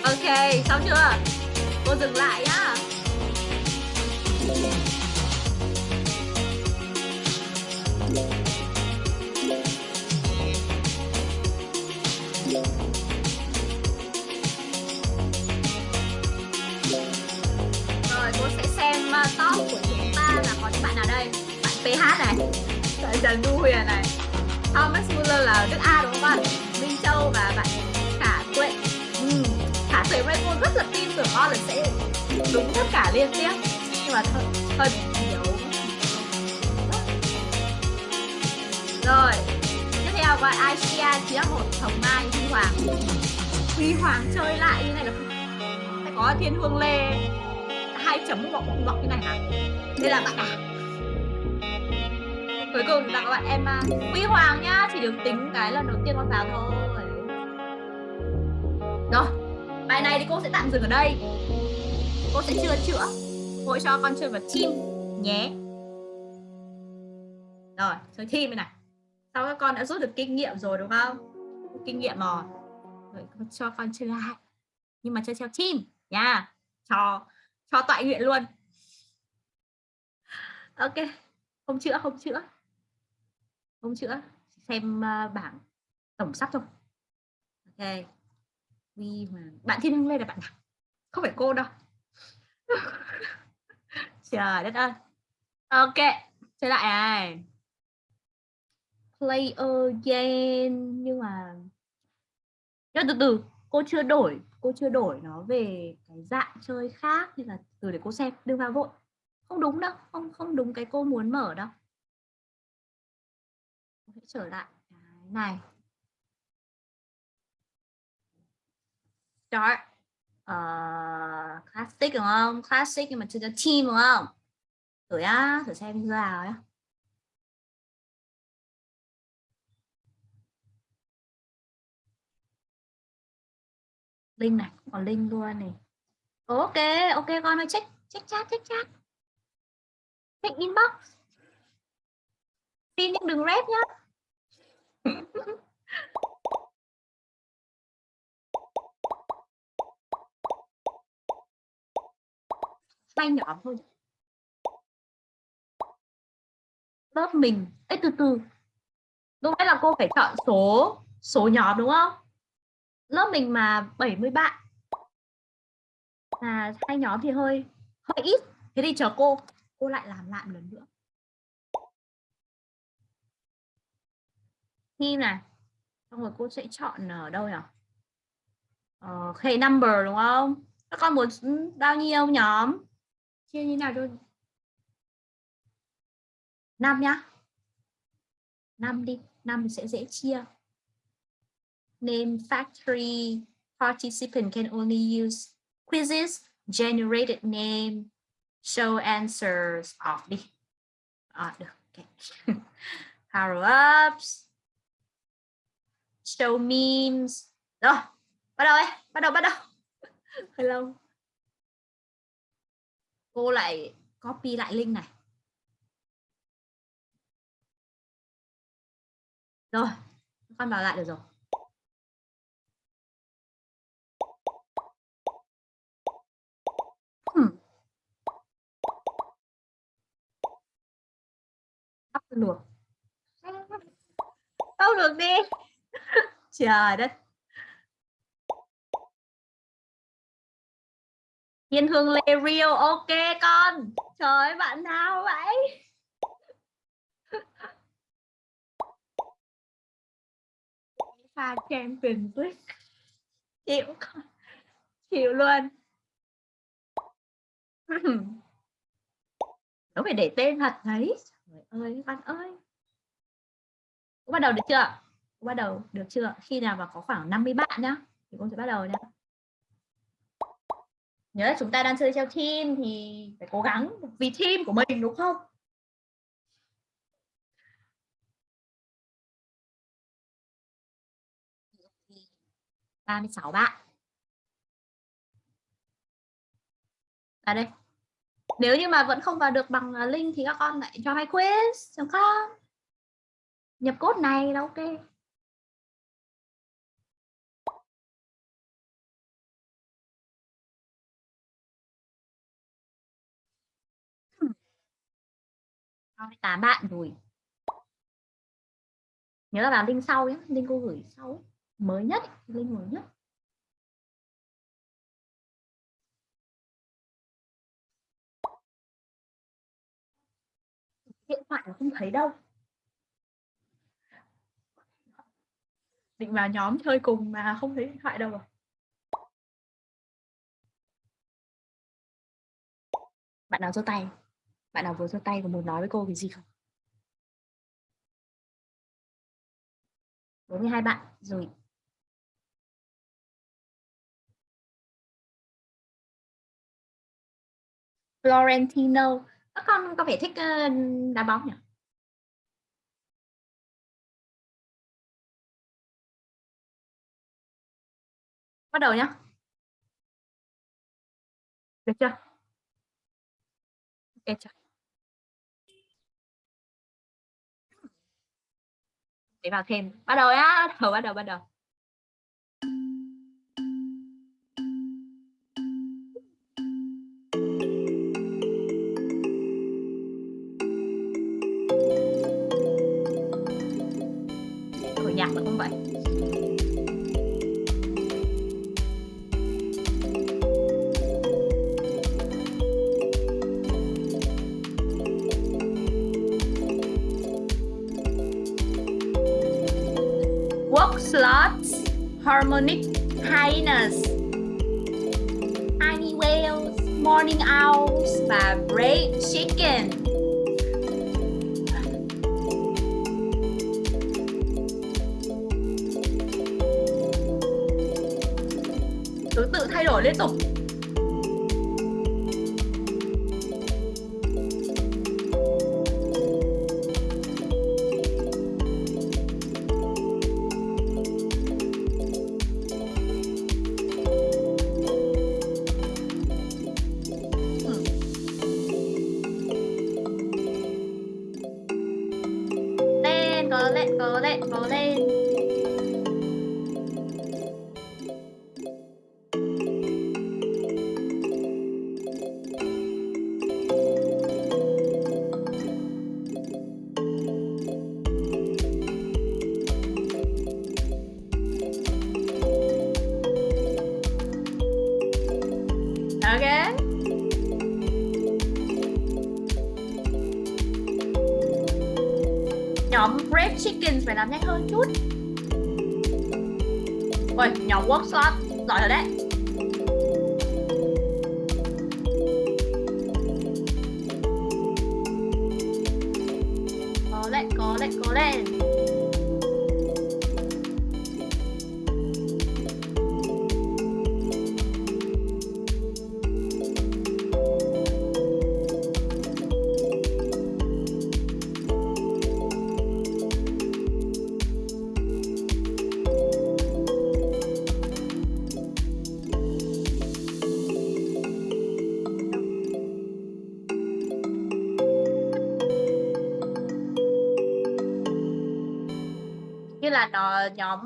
Speaker 1: Ok, xong chưa? Cô dừng lại nhá Này. Bạn Trần Du Huyền này. Thomas Muller là nước A đúng không bạn Minh Châu và bạn Khả Tuệ. Ừ. Khả Tuệ với cô rất là tin tưởng con là sẽ đúng tất cả liên tiếp. Nhưng mà hơi, hơi bị nhiều Rồi Tiếp theo gọi Asia là một Hồng Mai Huy Hoàng. Huy Hoàng chơi lại như này là phải có Thiên Hương Lê hai chấm gọc gọc như này hả? Đây là bạn à cuối cùng là các bạn em à, Huy Hoàng nhá chỉ được tính cái lần đầu tiên con vào thôi. Rồi bài này thì cô sẽ tạm dừng ở đây. Cô sẽ chưa chữa. Cô cho con chơi vào chim nhé. Rồi chơi chim này. Sau các con đã rút được kinh nghiệm rồi đúng không? Kinh nghiệm rồi. Rồi cho con chơi lại. Nhưng mà chơi theo chim nha. Cho cho tọa nguyện luôn. Ok không chữa không chữa không chữa xem ờ, bảng tổng sắp thôi. Ok. Vì mà. Bạn thiên hương lê là bạn nào? Không phải cô đâu. Trời đất ơi. Ok chơi lại này. Play again, nhưng mà nhưng từ từ. Cô chưa đổi, cô chưa đổi nó về cái dạng chơi khác, nên là từ để cô xem. Đừng vào vội. Không đúng đâu, không không đúng cái cô muốn mở đâu trở lại. Cái này. Start uh, ờ, classic đúng không? Classic nhưng mà chưa cho team đúng không? Thử á thử xem như nào á linh này còn linh luôn này. Ok ok con ơi check check chat check chat. Check inbox. Tin nhưng đừng rep nhá tay nhỏ thôi. Lớp mình ấy từ từ. Lúc nãy là cô phải chọn số số nhóm đúng không? Lớp mình mà 70 bạn. Là hai nhóm thì hơi hơi ít. Thế thì chờ cô cô lại làm lại một lần nữa. Thi này. Xong rồi cô sẽ chọn ở đâu nhỉ ờ, hệ number đúng không? Các con muốn bao nhiêu nhóm? Chia như nào cho năm nhá. Năm đi năm sẽ dễ chia. Name factory participant can only use quizzes generated name show answers. Off đi. À, được okay. power ups show memes. Rồi, bắt đầu ấy, bắt đầu bắt đầu. Hơi lâu. Cô lại copy lại link này. Rồi, con vào lại được rồi. Hmm. tóc được. Tóc luộc đi trời đất. Thiên Hương Lê Rio ok con. Trời ơi, bạn nào vậy? Pha Champions League chịu con chịu luôn. Nó phải để tên thật đấy. Trời ơi bạn ơi. Bắt đầu được chưa bắt đầu được chưa khi nào mà có khoảng 50 bạn nhá, thì cô sẽ bắt đầu nhá nhớ là chúng ta đang chơi theo team thì phải cố gắng vì team của mình, đúng không 36 bạn. À đây. Nếu như mà vẫn không vào được bằng à, link thì các con lại cho hai quiz đúng không? Nhập code này là ok. Tám bạn rồi. Nhớ là vào link sau nhé, link cô gửi sau ấy. Mới nhất link mới nhất. Điện thoại nó không thấy đâu. Định vào nhóm chơi cùng mà không thấy điện thoại đâu rồi bạn nào giơ tay? Bạn nào vừa giơ tay có muốn nói với cô cái gì không? 42 bạn, rồi. Florentino. Các con có vẻ thích ờ, đá bóng nhỉ? Bắt đầu nhá. Được chưa? Ok chưa để vào thêm. Bắt đầu á bắt đầu bắt đầu bắt đầu. Nhạc nó cũng vậy? Harmonic highness, tiny whales, morning owls và great chicken. Thứ tự thay đổi liên tục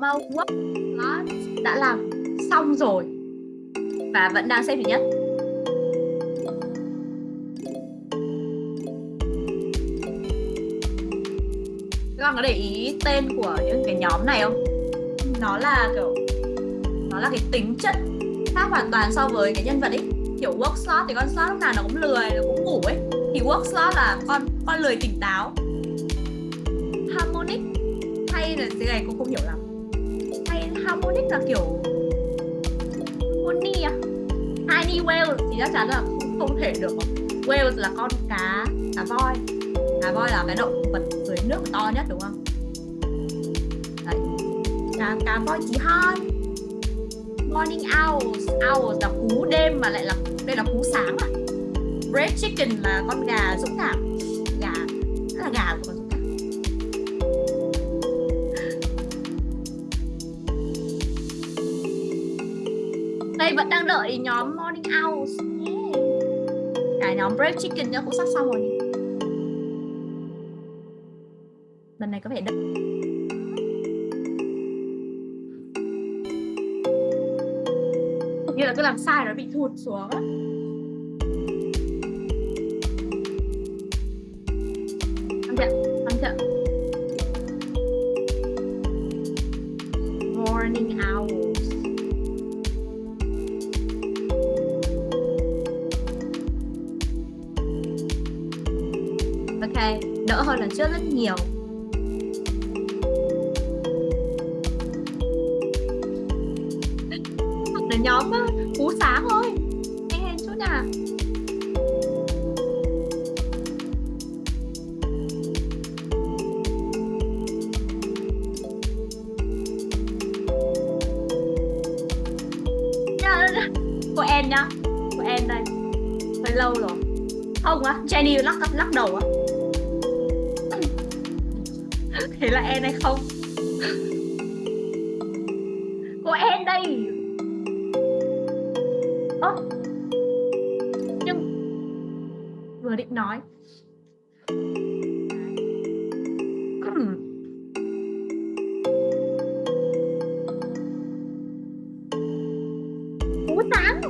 Speaker 1: mau work nó đã làm xong rồi và vẫn đang xếp thứ nhất. Các bạn có để ý tên của những cái nhóm này không? Nó là kiểu, nó là cái tính chất khác hoàn toàn so với cái nhân vật ấy. Kiểu work slot thì con slot lúc nào nó cũng lười, nó cũng ngủ ấy. Thì work slot là con con lười tỉnh táo, harmonic hay là cái này cũng không hiểu lắm harmonic là kiểu honey à? Tiny whale thì chắc chắn là không, không thể được. Whale là con cá cá voi. Cá voi là cái động vật dưới nước to nhất đúng không? Đấy. Cá cá voi chỉ hon morning owls. Owls là cú đêm mà lại là đây là cú sáng à. Red chicken là con gà dũng cảm. Gà rất là gà của đây vẫn đang đợi nhóm morning owls. Cả nhóm brave chicken nữa, cũng sắp xong rồi. Lần này có vẻ đợi như là cứ làm sai rồi, bị thụt xuống á. Rất rất nhiều. Vừa định nói. Cú sáng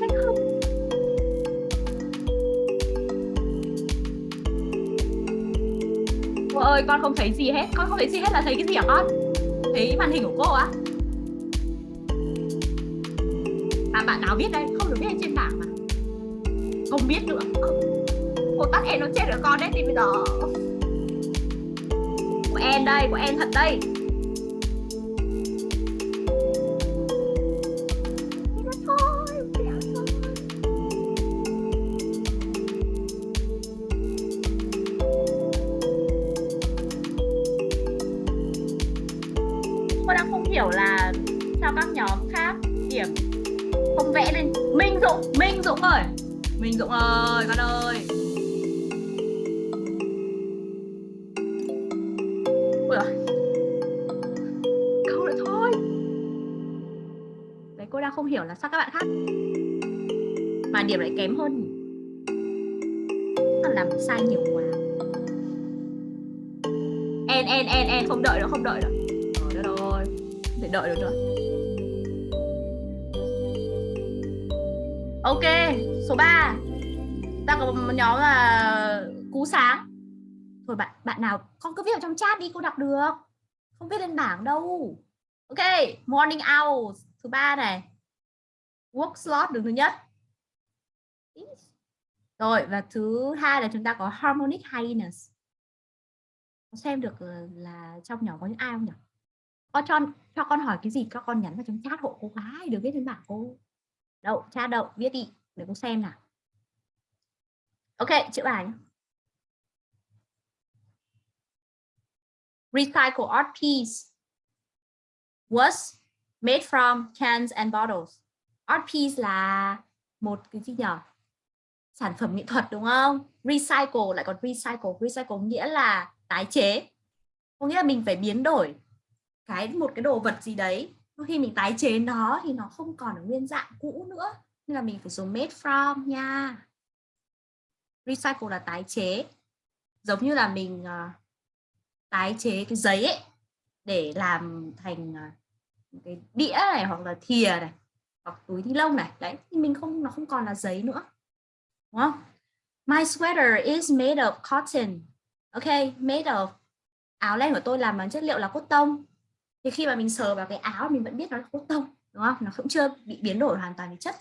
Speaker 1: Hay không? Cô ơi, con không thấy gì hết. Con không thấy gì hết là thấy cái gì hả con? Thấy màn hình của cô á. À chết biết nữa tắt em nó chết rồi con đấy thì bây giờ. Của em đây Của em thật đây. Không cứ viết vào trong chat đi cô đọc được. Không viết lên bảng đâu. Ok, morning hours thứ ba này. Work slot đứng thứ nhất. Rồi và thứ hai là chúng ta có harmonic highness xem được ờ, là trong nhóm có những ai không nhỉ? có cho, cho con hỏi cái gì các con nhắn vào trong chat hộ cô gái được viết lên bảng cô. Đậu chat đậu viết đi để cô xem nào. Ok, chữ bài nhé. Recycle art piece was made from cans and bottles. Art piece là một cái gì nhỉ? Sản phẩm nghệ thuật đúng không? Recycle lại còn recycle. Recycle nghĩa là tái chế. Có nghĩa là mình phải biến đổi cái một cái đồ vật gì đấy. Khi mình tái chế nó thì nó không còn ở nguyên dạng cũ nữa. Nên là mình phải dùng made from nha. Recycle là tái chế. Giống như là mình uh, tái chế cái giấy ấy để làm thành à, cái đĩa này hoặc là thìa này hoặc túi ni lông này đấy thì mình không nó không còn là giấy nữa đúng không My sweater is made of cotton. Ok, made of. Áo len của tôi làm bằng chất liệu là cốt tông. Thì khi mà mình sờ vào cái áo mình vẫn biết nó là cốt tông, đúng không? Nó cũng chưa bị biến đổi hoàn toàn về chất.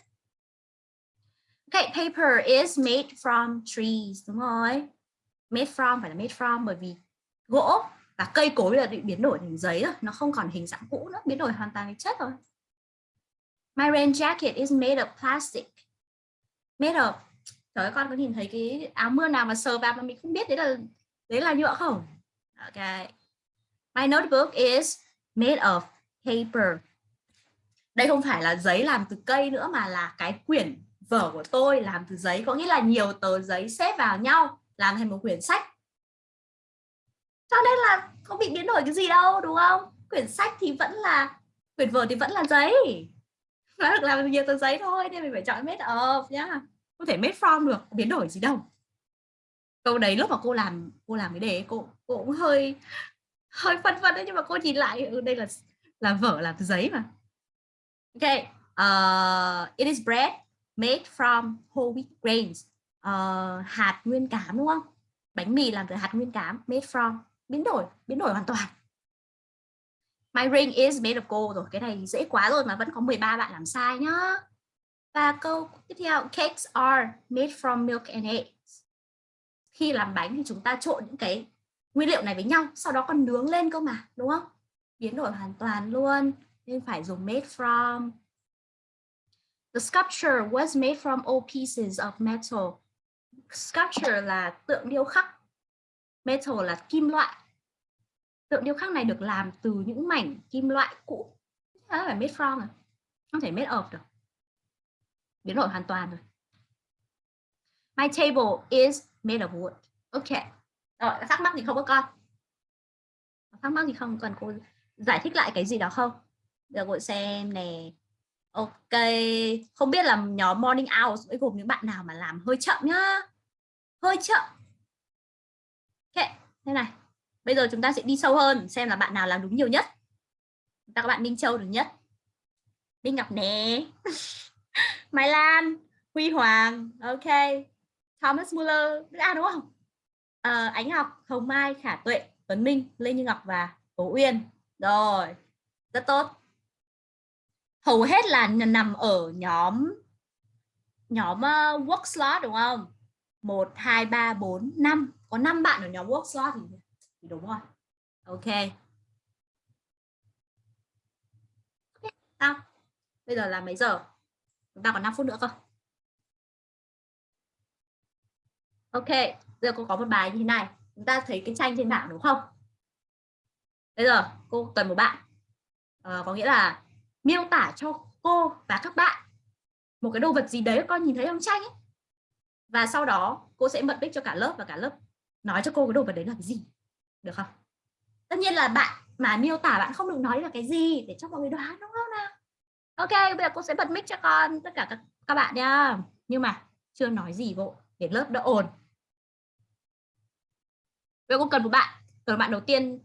Speaker 1: Ok, paper is made from trees, đúng rồi. Made from phải là made from bởi vì gỗ và cây cối là bị biến đổi thành giấy rồi, nó không còn hình dạng cũ nữa, biến đổi hoàn toàn thành chất rồi. My rain jacket is made of plastic. Made of Trời ơi, con có nhìn thấy cái áo mưa nào mà sờ vào mà mình không biết đấy là đấy là nhựa không? Ok. My notebook is made of paper. Đây không phải là giấy làm từ cây nữa mà là cái quyển vở của tôi làm từ giấy, có nghĩa là nhiều tờ giấy xếp vào nhau làm thành một quyển sách. Cho nên là không bị biến đổi cái gì đâu, đúng không? Quyển sách thì vẫn là quyển vở thì vẫn là giấy. Nó được làm từ nhiều tờ giấy thôi nên mình phải chọn made of nhá. Có thể made from được biến đổi gì đâu. Câu đấy lúc mà cô làm cô làm cái đề cô, cô cũng hơi hơi phân vân đấy nhưng mà cô nhìn lại ừ, đây là là vở làm từ giấy mà. Ok uh, it is bread made from whole wheat grains. Uh, hạt nguyên cám đúng không? Bánh mì làm từ hạt nguyên cám made from biến đổi biến đổi hoàn toàn my ring is made of gold rồi cái này dễ quá rồi mà vẫn có 13 bạn làm sai nhá và câu tiếp theo, cakes are made from milk and eggs. Khi làm bánh thì chúng ta trộn những cái nguyên liệu này với nhau, sau đó còn nướng lên cơ mà, đúng không? Biến đổi hoàn toàn luôn, nên phải dùng made from. The sculpture was made from all pieces of metal. Sculpture là tượng điêu khắc. Metal là kim loại. Tượng điêu khắc này được làm từ những mảnh kim loại cũ. Đó phải made from à? Không thể made of được. Biến đổi hoàn toàn rồi. My table is made of wood. Ok. Rồi, thắc mắc gì không có con. Thắc mắc gì không cần cô giải thích lại cái gì đó không? Được gọi xem nè ok. Không biết là nhóm morning hours với gồm những bạn nào mà làm hơi chậm nhá. Hơi chậm. Ok, thế này bây giờ chúng ta sẽ đi sâu hơn xem là bạn nào làm đúng nhiều nhất chúng ta các bạn Minh Châu được nhất Minh Ngọc nè Mai Lan, Huy Hoàng, ok. Thomas Muller, à đúng không? À, Ánh Ngọc, Hồng Mai, Khả Tuệ, Tuấn Minh, Lê Như Ngọc và Tố Uyên. Rồi, rất tốt. Hầu hết là nằm ở nhóm nhóm uh, work slot đúng không? 1 2 3 4 5. Có 5 bạn ở nhóm work slot thì, thì đúng rồi. Ok. Tao Bây giờ là mấy giờ? chúng ta còn 5 phút nữa cơ ok giờ cô có một bài như thế này chúng ta thấy cái tranh trên bảng đúng không bây giờ cô cần một bạn à, có nghĩa là miêu tả cho cô và các bạn một cái đồ vật gì đấy con nhìn thấy trong tranh ấy. và sau đó cô sẽ bật mic cho cả lớp và cả lớp nói cho cô cái đồ vật đấy là cái gì được không? Tất nhiên là bạn mà miêu tả bạn không được nói là cái gì để cho mọi người đoán đúng không nào? Ok bây giờ cô sẽ bật mic cho con tất cả các, các bạn nha nhưng mà chưa nói gì bộ để lớp đỡ ồn. Bây giờ cô cần một bạn. Cần bạn đầu tiên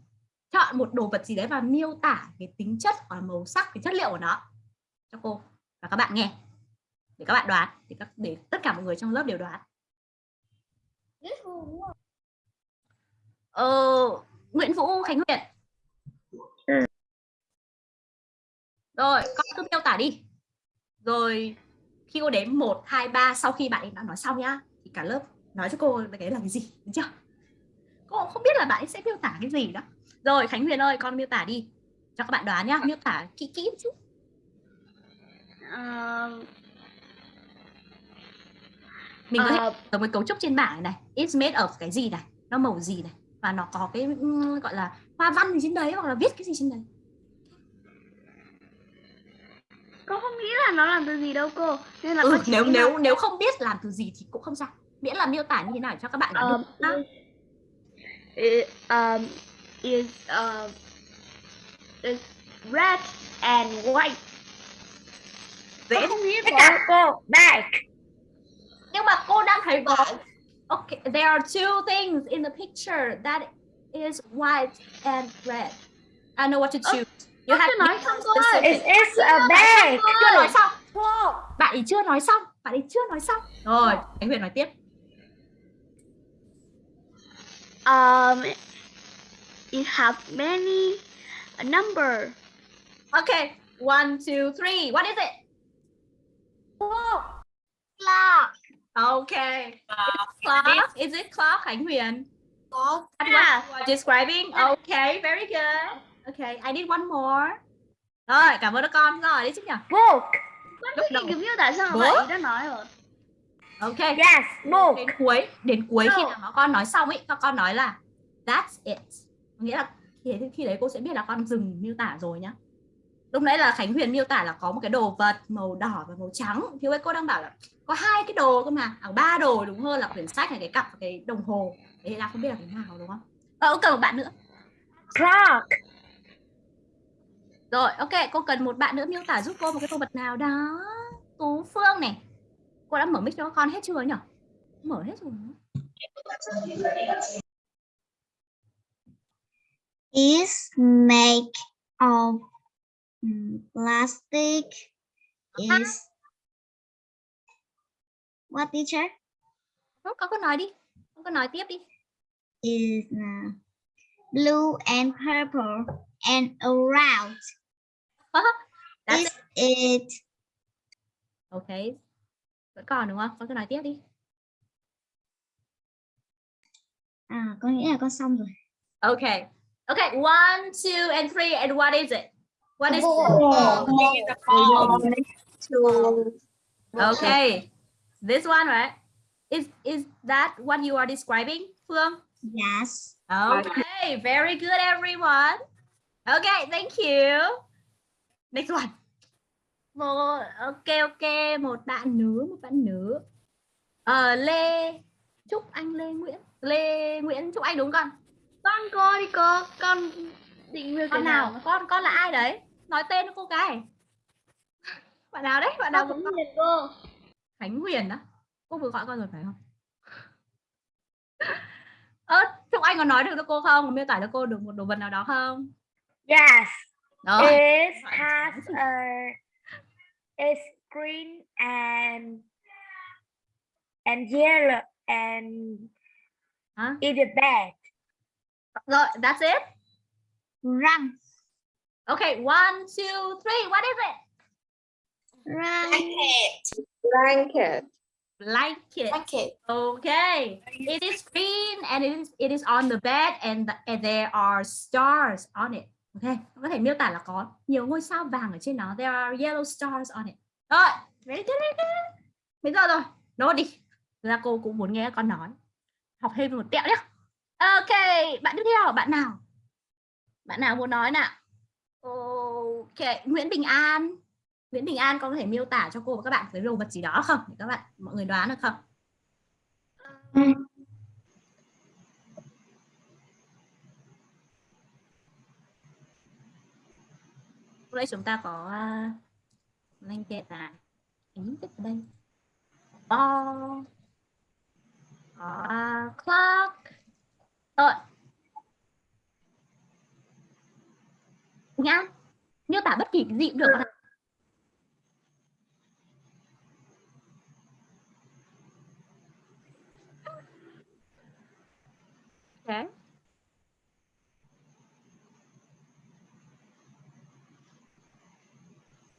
Speaker 1: chọn một đồ vật gì đấy và miêu tả cái tính chất và màu sắc cái chất liệu của nó cho cô và các bạn nghe. Để các bạn đoán để các để tất cả mọi người trong lớp đều đoán ờ, Nguyễn Vũ Khánh Huyền. Rồi con cứ miêu tả đi. Rồi khi cô đếm 1, 2, 3 sau khi bạn ấy đã nói xong nhá thì cả lớp nói cho cô cái là cái gì được chưa? Cô cũng không biết là bạn ấy sẽ miêu tả cái gì đó. Rồi Khánh Huyền ơi con miêu tả đi. Cho các bạn đoán nhá miêu tả kỹ kỹ chút.
Speaker 4: Uh,
Speaker 1: mình có thể
Speaker 4: uh,
Speaker 1: ở một cấu trúc trên bảng này, này. It's made of cái gì này? Nó màu gì này và nó có cái um, gọi là hoa văn gì trên đấy hoặc là viết cái gì trên đấy
Speaker 4: Cô không nghĩ là nó làm từ gì đâu cô. Nên là
Speaker 1: ừ, nếu nếu
Speaker 4: là-
Speaker 1: nếu không biết làm từ gì thì cũng không sao miễn là miêu tả như thế nào cho các bạn
Speaker 4: Um,
Speaker 1: được
Speaker 4: it, um, is uh, is red and white.
Speaker 1: dễ
Speaker 4: không nghĩ có cô back.
Speaker 1: nhưng mà cô đang thấy có okay there are two things in the picture that is white and red I know what to choose you have
Speaker 4: chưa nói xong ơi. It is a bag.
Speaker 1: chưa nói xong bạn ấy chưa nói xong bạn ấy chưa nói xong rồi Khánh Huyền nói tiếp
Speaker 9: Um, it have many number.
Speaker 1: Okay, one, two, three. What is it?
Speaker 9: Clock.
Speaker 1: Okay. It's clock. Is it clock, Khánh Huyền?
Speaker 6: Có.
Speaker 1: That's
Speaker 9: Yeah.
Speaker 1: what you are describing. Okay, very good. Okay, I need one more. Rồi, cảm ơn các con. Rồi, đi chứ nhỉ?
Speaker 9: Book.
Speaker 1: Lúc đầu.
Speaker 9: kiểu miêu tả sao vậy? Đã nói rồi.
Speaker 1: Okay.
Speaker 9: Yes, book.
Speaker 1: Đến cuối, đến cuối khi
Speaker 9: No.
Speaker 1: nào mà con nói xong ấy, các con nói là that's it. Nghĩa là khi, khi đấy cô sẽ biết là con dừng miêu tả rồi nhá. Lúc nãy là Khánh Huyền miêu tả là có một cái đồ vật màu đỏ và màu trắng. Thì cô đang bảo là có hai cái đồ cơ mà, à, ba đồ đúng hơn là quyển sách này, cái cặp và cái đồng hồ. Thế là không biết là cái nào đúng không? Ờ, cần một bạn nữa.
Speaker 9: Clock.
Speaker 1: Rồi, ok, cô cần một bạn nữa miêu tả giúp cô một cái đồ vật nào đó. Tú Phương này. Cô đã mở mic cho con hết chưa nhỉ? Mở hết rồi.
Speaker 10: is made of plastic is what teacher
Speaker 1: Không, con cứ nói đi. Con cứ nói tiếp đi.
Speaker 10: is uh, blue and purple and around
Speaker 1: That's
Speaker 10: is it
Speaker 1: Ok. Vẫn còn đúng không? Con cứ nói tiếp đi.
Speaker 10: à con nghĩ là con xong rồi
Speaker 1: Okay. Okay, one, two, and three, and what is it? What is Okay. This one, right? Is is that what you are describing, Phương?
Speaker 10: yes
Speaker 1: Okay, very good, everyone. Okay, thank you. Next one. Một, ok, ok, một bạn nữ, một bạn nữ. Ờ, Lê, Trúc Anh Lê Nguyễn. Lê Nguyễn Trúc Anh đúng không con?
Speaker 9: Con cô đi cô. Con định tả
Speaker 1: Con nào? Con con là ai đấy? Nói tên cô cái. Bạn nào đấy? Bạn nào cũng
Speaker 9: nhìn cô.
Speaker 1: Khánh Huyền đó. Cô vừa gọi con rồi phải không? Ơ, Trúc Anh có nói được cho cô không? Miêu tả cho cô được một đồ vật nào đó không?
Speaker 2: Yes.
Speaker 1: Rồi.
Speaker 2: It has a it's green and and yellow and
Speaker 1: Hả?
Speaker 2: in the bed.
Speaker 1: Rồi, that's it.
Speaker 10: răng
Speaker 1: Okay, one, two, three. What is it?
Speaker 10: răng
Speaker 6: Blanket.
Speaker 1: Blanket.
Speaker 6: Blanket.
Speaker 1: Okay. It is green and it is it is on the bed and, the, and there are stars on it. Okay. Có thể miêu tả là có nhiều ngôi sao vàng ở trên nó. There are yellow stars on it. Rồi, very good, very good. Bây giờ rồi, nốt đi. Ra cô cũng muốn nghe con nói. Học thêm một tẹo nhé. Ok, bạn tiếp theo, bạn nào? Bạn nào muốn nói nào? Ok, Nguyễn Bình An. Nguyễn Bình An có thể miêu tả cho cô và các bạn cái đồ vật gì đó không? Để các bạn mọi người đoán được không? Lúc đấy chúng ta có uh, linh kiện là tính tích ở đây. Ball. Có clock. Rồi. Nhá. Miêu tả bất kỳ cái gì cũng được. con. Okay.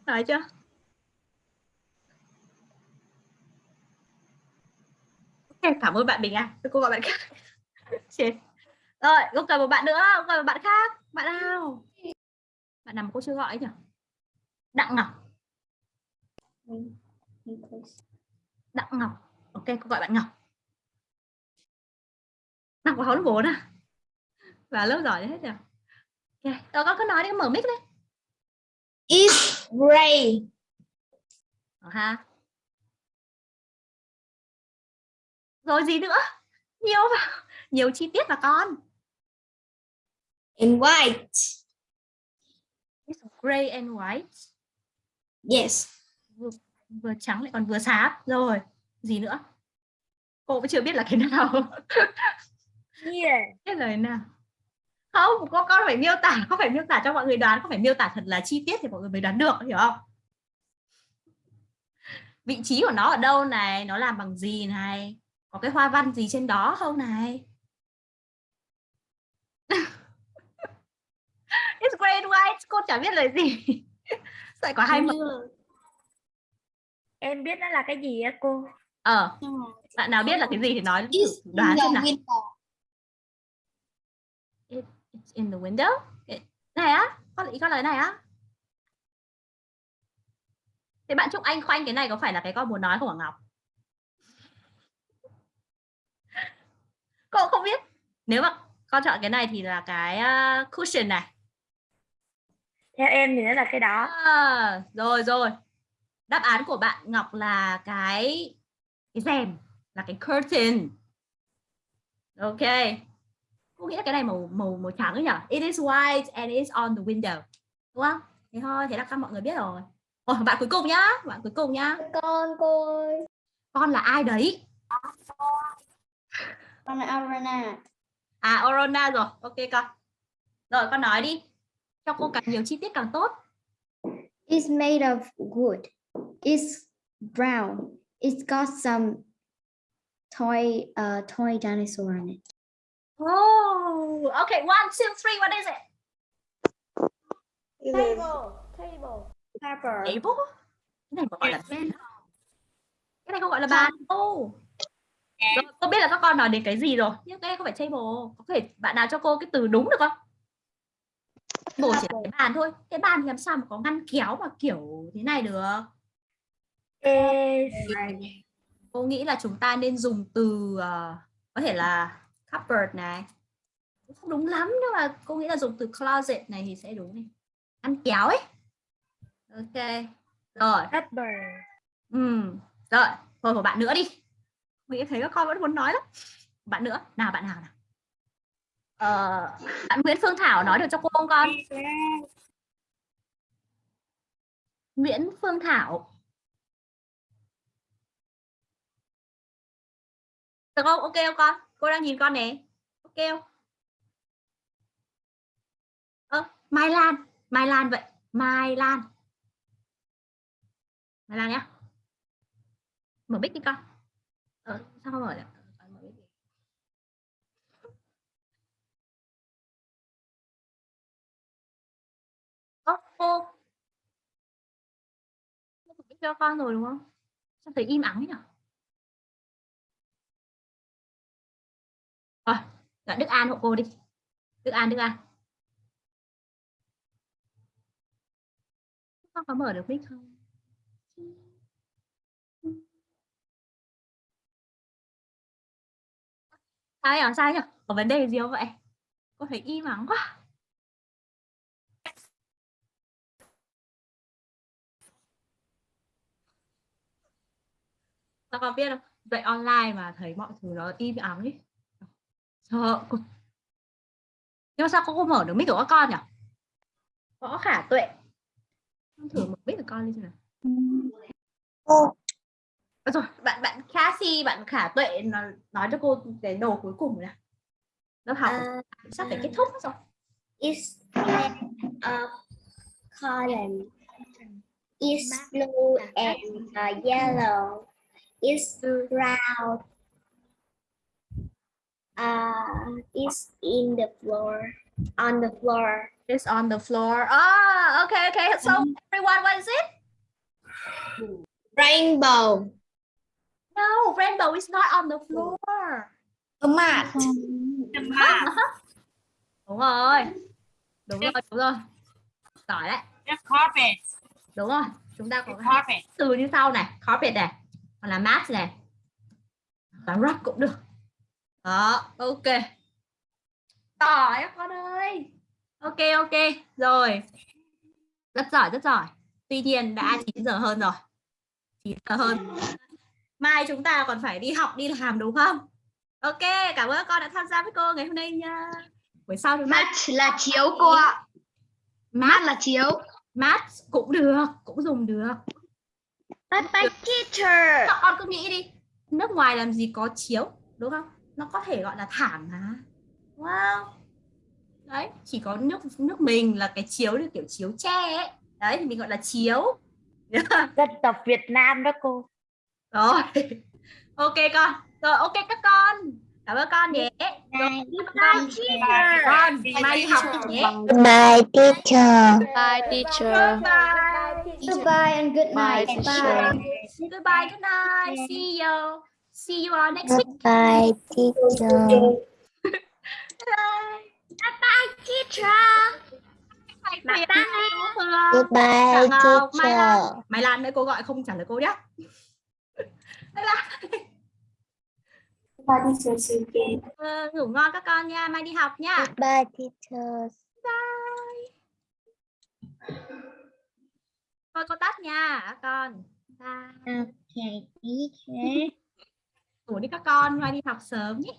Speaker 1: rồi chưa? Ok, cảm ơn bạn Bình An. Tôi cô gọi bạn khác. Chết. Rồi, cô cần một bạn nữa, cô cần một bạn khác. Bạn nào? Bạn nào cô chưa gọi ấy nhỉ? Đặng Ngọc. Đặng Ngọc. Ok, cô gọi bạn Ngọc. Đặng có lớp 4 à? Và lớp giỏi hết rồi. Ok, rồi con cứ nói đi, mở mic lên.
Speaker 10: is gray
Speaker 1: Ờ ha. Rồi gì nữa? Nhiều vào. Nhiều chi tiết là con.
Speaker 10: in white
Speaker 1: gray and white.
Speaker 10: yes
Speaker 1: Vừa, vừa trắng lại còn vừa xám. Rồi, gì nữa? Cô vẫn chưa biết là cái nào. Là cái nào. Không, con con phải miêu tả, không phải miêu tả cho mọi người đoán, không phải miêu tả thật là chi tiết thì mọi người mới đoán được, hiểu không? Vị trí của nó ở đâu này, nó làm bằng gì này, có cái hoa văn gì trên đó không này? It's great white. Cô chả biết là gì. Lại có hai mực.
Speaker 2: Em biết nó là cái gì á cô?
Speaker 1: Ờ, bạn nào biết là cái gì thì nói thử đoán xem nào. It's in the window. Này á, con ý con lời này á. Thế bạn Trúc Anh khoanh cái này có phải là cái con muốn nói không hả Ngọc? Cô không biết. Nếu mà con chọn cái này thì là cái uh, cushion này.
Speaker 2: Theo em thì nó là cái đó.
Speaker 1: À, rồi rồi. Đáp án của bạn Ngọc là cái cái rèm, là cái curtain. Ok. Cô nghĩ là cái này màu màu màu trắng ấy nhỉ? It is white and it's on the window. Đúng không? Thế thôi, thế là các mọi người biết rồi. Ồ, bạn cuối cùng nhá, bạn cuối cùng nhá.
Speaker 7: Con cô ơi.
Speaker 1: Con là ai đấy?
Speaker 7: Con là Arana.
Speaker 1: À, Orona rồi. Ok con. Rồi con nói đi. Cho cô càng nhiều chi tiết càng tốt.
Speaker 7: It's made of wood. It's brown. It's got some toy uh toy dinosaur in it.
Speaker 1: Oh, okay. One, two, three. What is it?
Speaker 2: Table. Table.
Speaker 7: Pepper.
Speaker 1: Table? Cái này gọi là bên. Cái này không gọi là bàn đâu. Rồi, cô biết là các con nói đến cái gì rồi. Nhưng cái này không phải table. Có thể bạn nào cho cô cái từ đúng được không? Table chỉ là cái bàn thôi. Cái bàn thì làm sao mà có ngăn kéo mà kiểu thế này được. Cô nghĩ là chúng ta nên dùng từ ờ, có thể là cupboard này. Không đúng lắm nhưng mà cô nghĩ là dùng từ closet này thì sẽ đúng này. Ngăn kéo ấy. Ok. Rồi.
Speaker 2: upper.
Speaker 1: Ừ. Rồi, thôi một bạn nữa đi. Mình thấy các con vẫn muốn nói lắm. Bạn nữa, nào bạn nào nào. Ờ, bạn Nguyễn Phương Thảo nói được cho cô không con? Nguyễn Phương Thảo. Được không? Ok không con? Cô đang nhìn con nè. Ok không? Ơ, Mai Lan. Mai Lan vậy. Mai Lan. Mai Lan nhá. Mở mic đi con. Ờ, sao không mở được? Cô. Cho con rồi đúng không? Sao thấy im ắng nhỉ? Rồi, gọi Đức An hộ cô đi. Đức An, Đức An. Con có mở được mic không? Sao nhỉ? Sao nhỉ? Có vấn đề gì không vậy? Cô thấy im ắng quá. Sao con biết không? Dạy online mà thấy mọi thứ nó im ắng ấy. Sợ. Nhưng mà sao cô không mở được mic của các con nhỉ? Võ khả tuệ. Con thử mở mic của con đi xem nào. Ờ, rồi bạn bạn Cassie bạn khả tuệ nói, nói cho cô cái đồ cuối cùng nè lớp học
Speaker 10: Uh,
Speaker 1: sắp phải kết thúc rồi
Speaker 10: made of cotton. It's blue and uh, yellow. It's round. Uh, it's in the floor. On the floor.
Speaker 1: it's on the floor. Ah okay okay. So everyone what is it?
Speaker 10: Rainbow.
Speaker 1: no rainbow is not on the floor.
Speaker 10: A mat.
Speaker 1: đúng rồi. Đúng rồi đúng rồi. Giỏi đấy. Đúng rồi chúng ta có hai từ như sau này. Carpet này hoặc là mat này. Và rug cũng được. Đó ok. Giỏi con ơi. Ok ok. Rồi. Rất giỏi rất giỏi. Tuy nhiên đã 9 giờ hơn rồi. 9 giờ hơn. Mai chúng ta còn phải đi học đi làm đúng không? Ok cảm ơn các con đã tham gia với cô ngày hôm nay nha. Buổi sau ta
Speaker 10: Mat là chiếu cô ạ.
Speaker 1: Mat
Speaker 10: là chiếu.
Speaker 1: mat cũng được cũng dùng được
Speaker 10: But my teacher.
Speaker 1: các con cứ nghĩ đi. Nước ngoài làm gì có chiếu đúng không? Nó có thể gọi là thảm mà wow. Đấy chỉ có nước nước mình là cái chiếu như kiểu chiếu tre ấy. Đấy thì mình gọi là chiếu.
Speaker 2: Dân tộc Việt Nam đó cô.
Speaker 1: rồi. Ok con. Rồi ok các con cảm ơn con nhé
Speaker 9: Bye, teacher.
Speaker 1: con mai học nhé
Speaker 10: Bye, teacher.
Speaker 9: Bye, teacher.
Speaker 1: bye
Speaker 7: Goodbye and good night.
Speaker 9: teacher.
Speaker 7: Bye.
Speaker 1: goodbye good night see you see you all next week
Speaker 10: Bye, teacher.
Speaker 1: bye
Speaker 9: Teacher.
Speaker 1: bye
Speaker 9: Bye,
Speaker 1: bye
Speaker 10: Goodbye,
Speaker 1: Ngọc, Mai Lan.
Speaker 10: teacher.
Speaker 1: mày làm nữa cô gọi không trả lời cô nhé bye bye
Speaker 10: Bye, teacher. See you again.
Speaker 1: Ờ, ngủ ngon các con nha mai đi học nha
Speaker 10: Goodbye, teacher.
Speaker 1: bye thôi cô tắt nha các con bye
Speaker 10: Okay, teacher.
Speaker 1: ngủ đi các con mai đi học sớm nhé